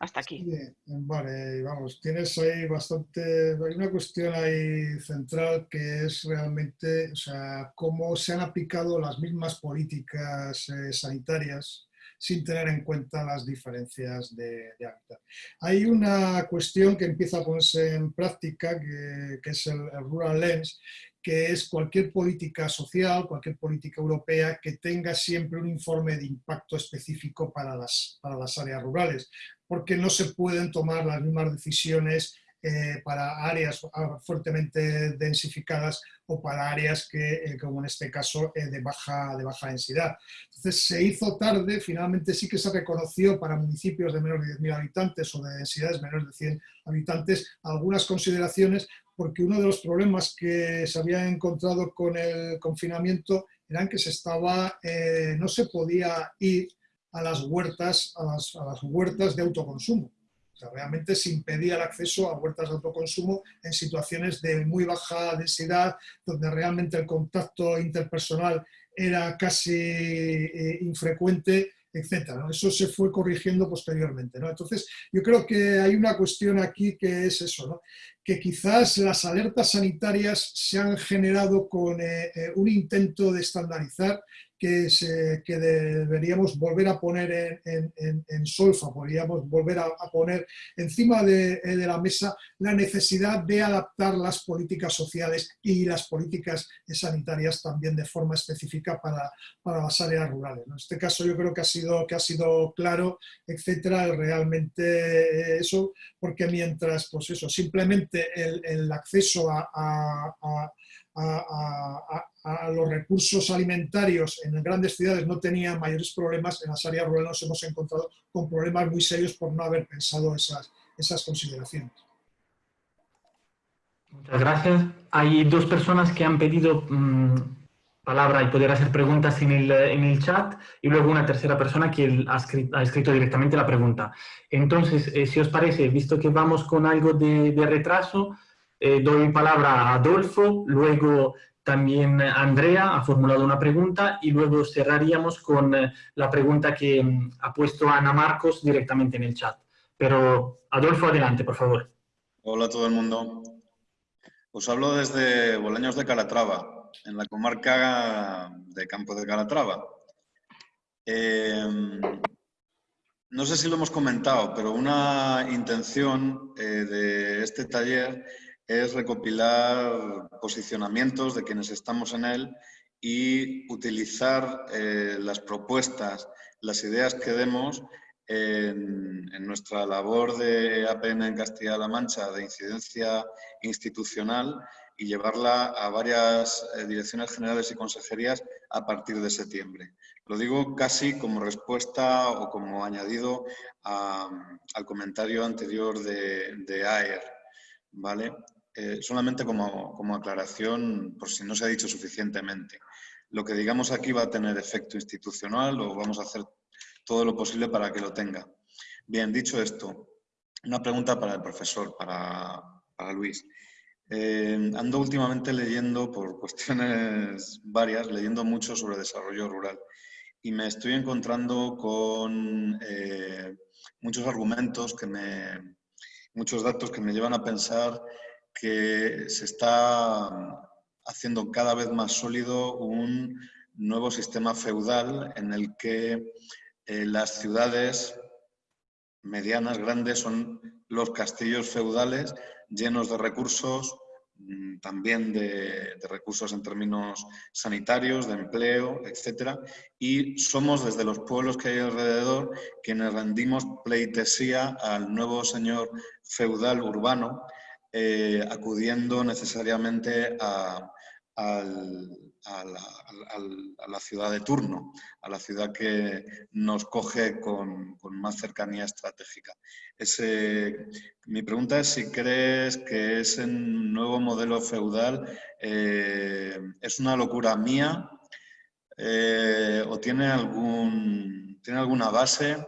Hasta aquí. vale, vamos, tienes ahí bastante, hay una cuestión ahí central que es realmente, o sea, cómo se han aplicado las mismas políticas eh, sanitarias sin tener en cuenta las diferencias de, hábitat. Hay una cuestión que empieza a ponerse en práctica, que, es el, Rural Lens, que es cualquier política social, cualquier política europea que tenga siempre un informe de impacto específico para las, para las áreas rurales, porque no se pueden tomar las mismas decisiones eh, para áreas fuertemente densificadas o para áreas que, eh, como en este caso, de, baja, de baja densidad. Entonces se hizo tarde, finalmente sí que se reconoció para municipios de menos de 10.000 habitantes o de densidades menores de 100 habitantes algunas consideraciones porque uno de los problemas que se había encontrado con el confinamiento eran que se estaba, no se podía ir a las huertas, a las, huertas de autoconsumo. Realmente se impedía el acceso a huertas de autoconsumo en situaciones de muy baja densidad, donde realmente el contacto interpersonal era casi eh, infrecuente, etc. Eso se fue corrigiendo posteriormente. Entonces, yo creo que hay una cuestión aquí que es eso. Que quizás las alertas sanitarias se han generado con eh, eh, un intento de estandarizar que, deberíamos volver a poner en, solfa, podríamos volver a, poner encima de, la mesa la necesidad de adaptar las políticas sociales y las políticas sanitarias también de forma específica para, las áreas rurales. En este caso yo creo que ha sido, que ha sido claro, etcétera, realmente eso, porque mientras, pues eso, simplemente el, acceso a los recursos alimentarios en grandes ciudades no tenía mayores problemas, en las áreas rurales nos hemos encontrado con problemas muy serios por no haber pensado esas, esas consideraciones. Muchas gracias. Hay dos personas que han pedido mm, palabra y poder hacer preguntas en el, en el, chat y luego una tercera persona que ha escrito, ha escrito directamente la pregunta. Entonces, eh, si os parece, visto que vamos con algo de, retraso, eh, doy palabra a Adolfo, luego también Andrea ha formulado una pregunta y luego cerraríamos con eh, la pregunta que mm, ha puesto Ana Marcos directamente en el chat. Pero Adolfo, adelante, por favor. Hola todo el mundo. Os hablo desde Bolaños de Calatrava, en la comarca de Campo de Calatrava. Em, no sé si lo hemos comentado, pero una intención eh, de este taller es recopilar posicionamientos de quienes estamos en él y utilizar eh, las propuestas, las ideas que demos en, nuestra labor de APN en Castilla-La Mancha de incidencia institucional y llevarla a varias eh, direcciones generales y consejerías a partir de septiembre. Lo digo casi como respuesta o como añadido al comentario anterior de, de AER. ¿vale? Eh, solamente como, aclaración, por si no se ha dicho suficientemente. Lo que digamos aquí va a tener efecto institucional o vamos a hacer todo lo posible para que lo tenga. Bien, dicho esto, una pregunta para el profesor, para, Luis. Eh, ando últimamente leyendo, por cuestiones varias, leyendo mucho sobre desarrollo rural y me estoy encontrando con eh, muchos argumentos que me, muchos datos que me llevan a pensar que se está haciendo cada vez más sólido un nuevo sistema feudal en el que eh, las ciudades medianas, grandes, son los castillos feudales llenos de recursos, mm, también de, recursos en términos sanitarios, de empleo, etc. Y somos desde los pueblos que hay alrededor quienes rendimos pleitesía al nuevo señor feudal urbano eh, acudiendo necesariamente a, la, ciudad de turno, a la ciudad que nos coge con, más cercanía estratégica. mi pregunta es si crees que ese nuevo modelo feudal eh, es una locura mía eh, o tiene, algún, tiene alguna base,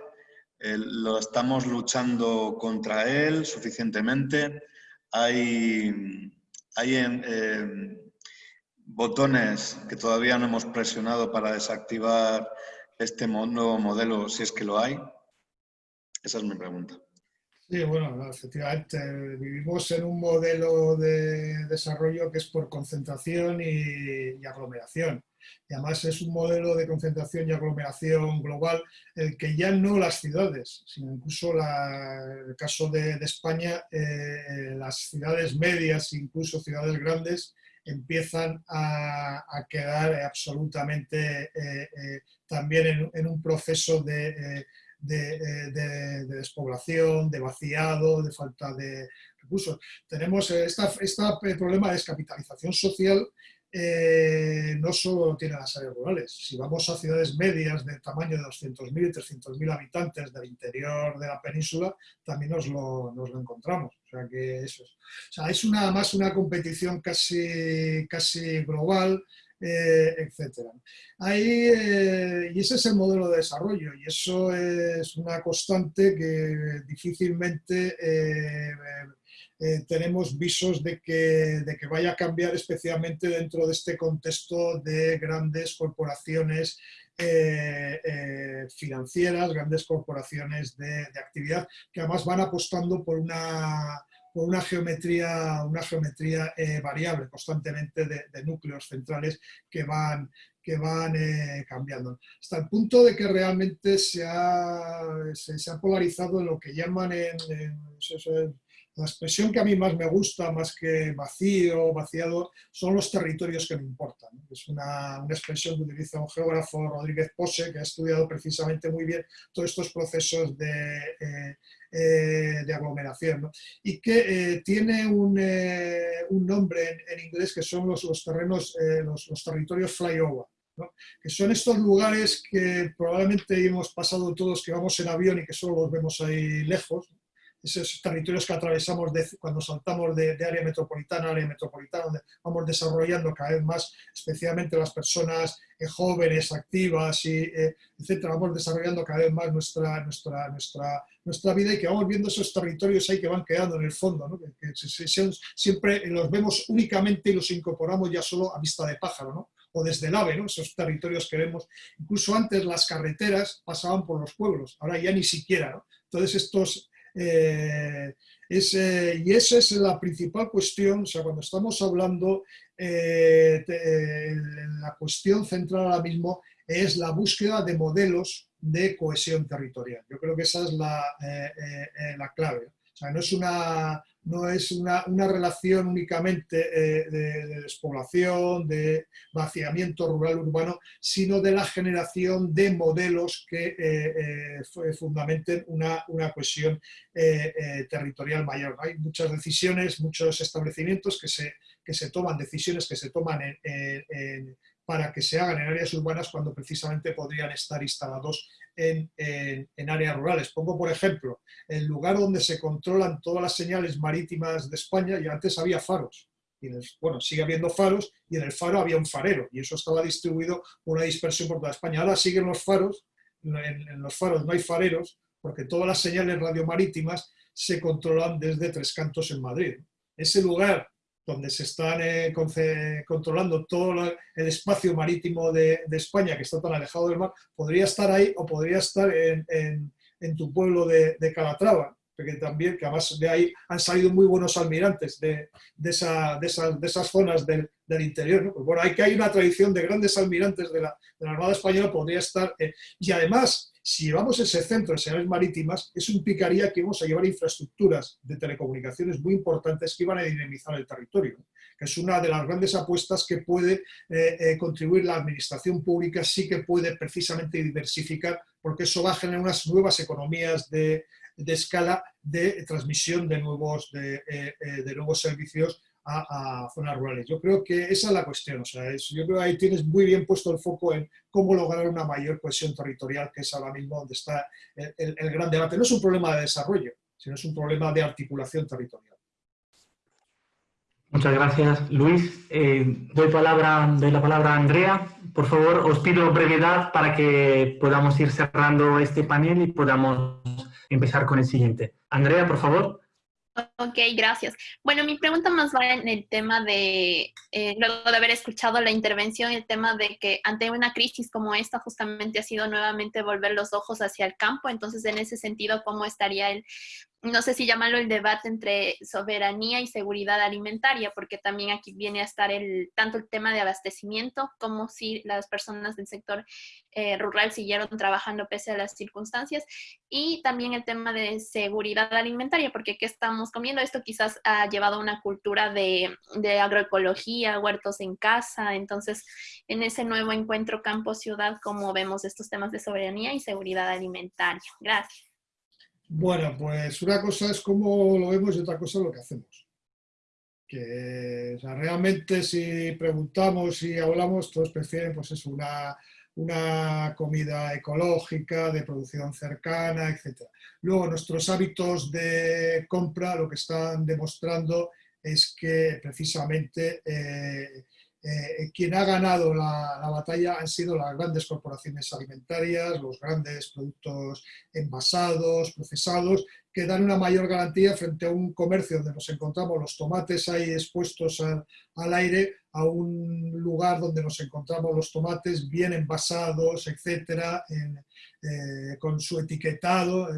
lo estamos luchando contra él suficientemente hay, hay em, botones que todavía no hemos presionado para desactivar este nuevo modelo, si es que lo hay. Esa es mi pregunta. Sí, bueno, efectivamente, vivimos en un modelo de desarrollo que es por concentración y aglomeración. Y además es un modelo de concentración y aglomeración global, el que ya no las ciudades, sino incluso en el caso de, España, eh, las ciudades medias, incluso ciudades grandes, empiezan a, quedar absolutamente eh, eh, también en, un proceso de, de, despoblación, de vaciado, de falta de recursos. Tenemos este problema de descapitalización social eh, no solo tiene las áreas rurales. Si vamos a ciudades medias de tamaño de 200.000 y 300.000 habitantes del interior de la península, también nos lo, nos lo encontramos. O sea, que es, es una, más una competición casi, casi global, eh, etc. Eh, y ese es el modelo de desarrollo y eso es una constante que difícilmente eh, tenemos visos de que, de que vaya a cambiar especialmente dentro de este contexto de grandes corporaciones eh, eh, financieras, grandes corporaciones de, actividad, que además van apostando por una, por una geometría, una geometría variable constantemente de, núcleos centrales que van, que van cambiando. Hasta el punto de que realmente se ha, se, ha polarizado lo que llaman en, la expresión que a mí más me gusta, más que vacío, vaciado, son los territorios que me importan. Es una, una, expresión que utiliza un geógrafo, Rodríguez Pose, que ha estudiado precisamente muy bien todos estos procesos de, eh, eh, de aglomeración. Y que eh, tiene un, un nombre en, inglés que son los, los terrenos, los, territorios flyover. que son estos lugares que probablemente hemos pasado todos que vamos en avión y que solo los vemos ahí lejos, esos territorios que atravesamos cuando saltamos de, área metropolitana a área metropolitana, donde vamos desarrollando cada vez más, especialmente las personas eh, jóvenes, activas, y, eh, etcétera, vamos desarrollando cada vez más nuestra, nuestra, nuestra, nuestra vida y que vamos viendo esos territorios ahí que van quedando en el fondo, ¿no? que, siempre los vemos únicamente y los incorporamos ya solo a vista de pájaro, ¿no? o desde el AVE, ¿no? esos territorios que vemos. Incluso antes las carreteras pasaban por los pueblos, ahora ya ni siquiera. ¿no? Entonces estos, eh, y esa es la principal cuestión, o sea, cuando estamos hablando, eh, la cuestión central ahora mismo es la búsqueda de modelos de cohesión territorial. Yo creo que esa es la, eh, la clave. O sea, no es una, no es una, relación únicamente eh, de, despoblación, de vaciamiento rural-urbano, sino de la generación de modelos que eh, eh, fundamenten una, una cohesión territorial mayor. Hay muchas decisiones, muchos establecimientos que se, que se toman, decisiones que se toman para que se hagan en áreas urbanas cuando precisamente podrían estar instalados en, áreas rurales. Pongo, por ejemplo, el lugar donde se controlan todas las señales marítimas de España, y antes había faros. Y bueno, sigue habiendo faros, y en el faro había un farero, y eso estaba distribuido una dispersión por toda España. Ahora siguen los faros, en, los faros no hay fareros, porque todas las señales radiomarítimas se controlan desde Tres Cantos en Madrid. Ese lugar donde se están eh, controlando todo el espacio marítimo de, España, que está tan alejado del mar, podría estar ahí o podría estar en, tu pueblo de, Calatrava, porque también, que además de ahí han salido muy buenos almirantes de, esa, esas zonas del, interior. Pues bueno, hay que hay una tradición de grandes almirantes de la, Armada Española, podría estar... Eh, y además, si llevamos ese centro de señales marítimas, eso implicaría que íbamos a llevar infraestructuras de telecomunicaciones muy importantes que iban a dinamizar el territorio, que es una de las grandes apuestas que puede eh, eh, contribuir la administración pública, sí que puede precisamente diversificar, porque eso va a generar unas nuevas economías de, escala de transmisión de nuevos, de eh, nuevos servicios a, zonas rurales. Yo creo que esa es la cuestión, o sea, yo creo que ahí tienes muy bien puesto el foco en cómo lograr una mayor cohesión territorial, que es ahora mismo donde está el, gran debate. No es un problema de desarrollo, sino es un problema de articulación territorial. Muchas gracias, Luis. Eh, doy la palabra a Andrea. Por favor, os pido brevedad para que podamos ir cerrando este panel y podamos empezar con el siguiente. Andrea, por favor. Ok, gracias. Bueno, mi pregunta más va en el tema de, eh, luego de haber escuchado la intervención, el tema de que ante una crisis como esta justamente ha sido nuevamente volver los ojos hacia el campo, entonces en ese sentido, ¿cómo estaría el no sé si llamarlo el debate entre soberanía y seguridad alimentaria, porque también aquí viene a estar el, tanto el tema de abastecimiento como si las personas del sector eh, rural siguieron trabajando pese a las circunstancias, y también el tema de seguridad alimentaria, porque ¿qué estamos comiendo? Esto quizás ha llevado a una cultura de, de agroecología, huertos en casa, entonces en ese nuevo encuentro campo-ciudad, ¿cómo vemos estos temas de soberanía y seguridad alimentaria? Gracias. Bueno, pues una cosa es cómo lo vemos y otra cosa es lo que hacemos. Que realmente si preguntamos y hablamos, todos prefieren pues es una, una comida ecológica, de producción cercana, etc. Luego, nuestros hábitos de compra lo que están demostrando es que precisamente eh, eh, quien ha ganado la, batalla han sido las grandes corporaciones alimentarias, los grandes productos envasados, procesados, que dan una mayor garantía frente a un comercio donde nos encontramos los tomates ahí expuestos al aire, a un lugar donde nos encontramos los tomates bien envasados, etcétera, eh, con su etiquetado.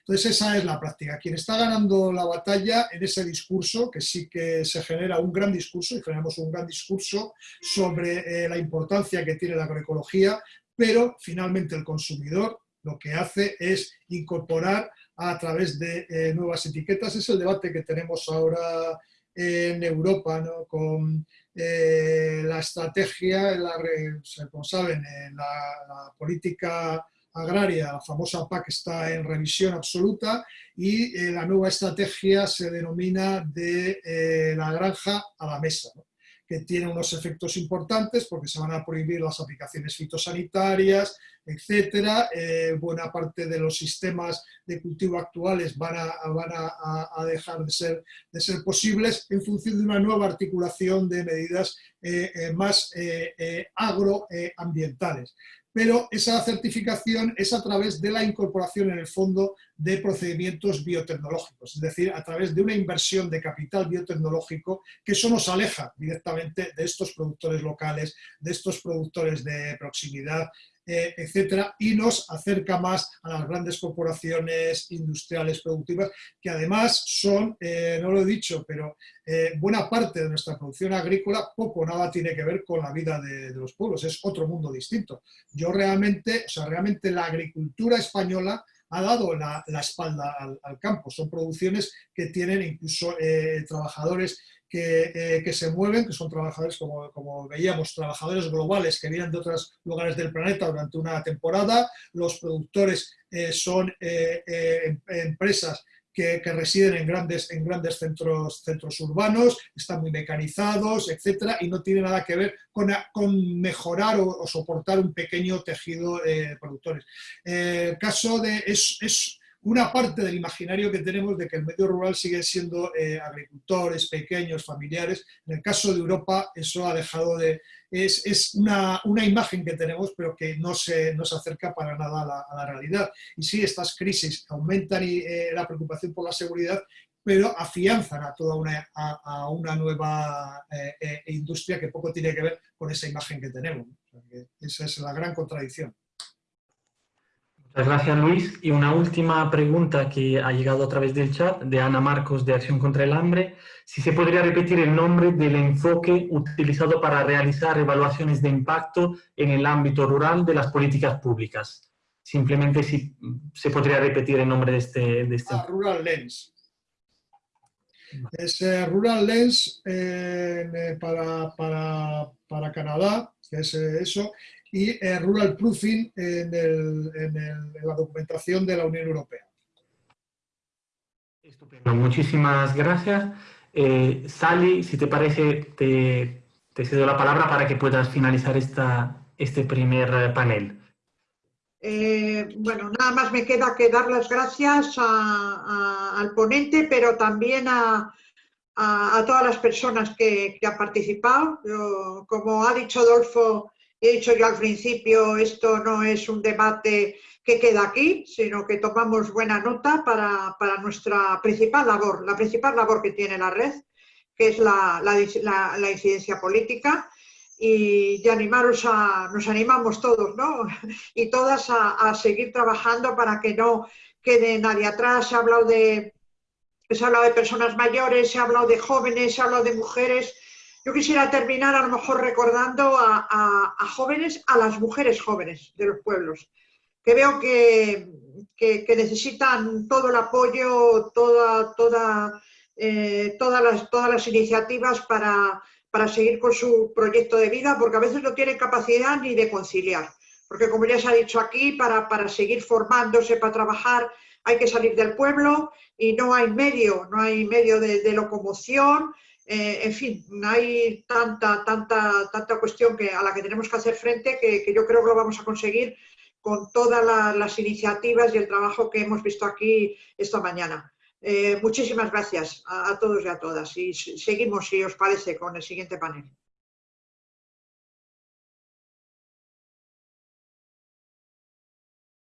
Entonces esa es la práctica. Quien está ganando la batalla en ese discurso, que sí que se genera un gran discurso, y generamos un gran discurso sobre eh, la importancia que tiene la agroecología, pero finalmente el consumidor lo que hace es incorporar a través de eh, nuevas etiquetas. Es el debate que tenemos ahora en Europa, ¿no? con la estrategia, la, como la política agraria, la famosa PAC, está en revisión absoluta y eh, la nueva estrategia se denomina de eh, la granja a la mesa, que tiene unos efectos importantes porque se van a prohibir las aplicaciones fitosanitarias, etcétera. Eh, buena parte de los sistemas de cultivo actuales van a, dejar de ser posibles en función de una nueva articulación de medidas más agroambientales pero esa certificación es a través de la incorporación en el fondo de procedimientos biotecnológicos, es decir, a través de una inversión de capital biotecnológico que eso nos aleja directamente de estos productores locales, de estos productores de proximidad, eh, etcétera, y nos acerca más a las grandes corporaciones industriales productivas, que además son, eh, no lo he dicho, pero eh, buena parte de nuestra producción agrícola poco o nada tiene que ver con la vida de, los pueblos, es otro mundo distinto. Yo realmente, o sea, realmente la agricultura española ha dado la, espalda al, campo. Son producciones que tienen incluso trabajadores eh, que, se mueven, que son trabajadores, como, como, veíamos, trabajadores globales que vienen de otros lugares del planeta durante una temporada. Los productores eh, son eh, em, empresas que, residen en grandes, en grandes centros, centros urbanos, están muy mecanizados, etcétera, y no tiene nada que ver con, con mejorar o, soportar un pequeño tejido de productores. el caso de... es una parte del imaginario que tenemos de que el medio rural sigue siendo eh, agricultores, pequeños, familiares. En el caso de Europa eso ha dejado de... Es, una, imagen que tenemos pero que no se, no se acerca para nada a la, realidad. Y sí, estas crisis aumentan eh, la preocupación por la seguridad, pero afianzan a toda una, a, una nueva eh, industria que poco tiene que ver con esa imagen que tenemos. esa es la gran contradicción. Muchas gracias, Luis. Y una última pregunta que ha llegado a través del chat de Ana Marcos de Acción contra el Hambre. Si se podría repetir el nombre del enfoque utilizado para realizar evaluaciones de impacto en el ámbito rural de las políticas públicas. Simplemente si se podría repetir el nombre de este... De este... Ah, Rural Lens. Es eh, Rural Lens eh, para, para, para, Canadá, que es eh, eso, y eh, Rural Proofing en, la documentación de la Unión Europea. Estupendo, muchísimas gracias. Eh, Sally, si te parece, te, cedo la palabra para que puedas finalizar esta, este primer eh, panel. bueno, nada más me queda que dar las gracias al ponente, pero también a, todas las personas que, han participado. como ha dicho Adolfo, He dicho yo al principio, esto no es un debate que queda aquí, sino que tomamos buena nota para, nuestra principal labor, la principal labor que tiene la red, que es la, incidencia política. Y de animaros a, nos animamos todos, ¿no? Y todas a, seguir trabajando para que no quede nadie atrás. Se ha hablado de, se ha hablado de personas mayores, se ha hablado de jóvenes, se ha hablado de mujeres. Yo quisiera terminar a lo mejor recordando a, jóvenes, a las mujeres jóvenes de los pueblos, que veo que, necesitan todo el apoyo, toda, toda, eh, todas, las, todas las iniciativas para, para seguir con su proyecto de vida, porque a veces no tienen capacidad ni de conciliar. Porque como ya se ha dicho aquí, para, para seguir formándose, para trabajar, hay que salir del pueblo y no hay medio, no hay medio de, locomoción, eh, en fin, hay tanta, tanta, tanta cuestión que, a la que tenemos que hacer frente que, yo creo que lo vamos a conseguir con todas las iniciativas y el trabajo que hemos visto aquí esta mañana. Eh, muchísimas gracias a, a, todos y a todas y seguimos, si os parece, con el siguiente panel.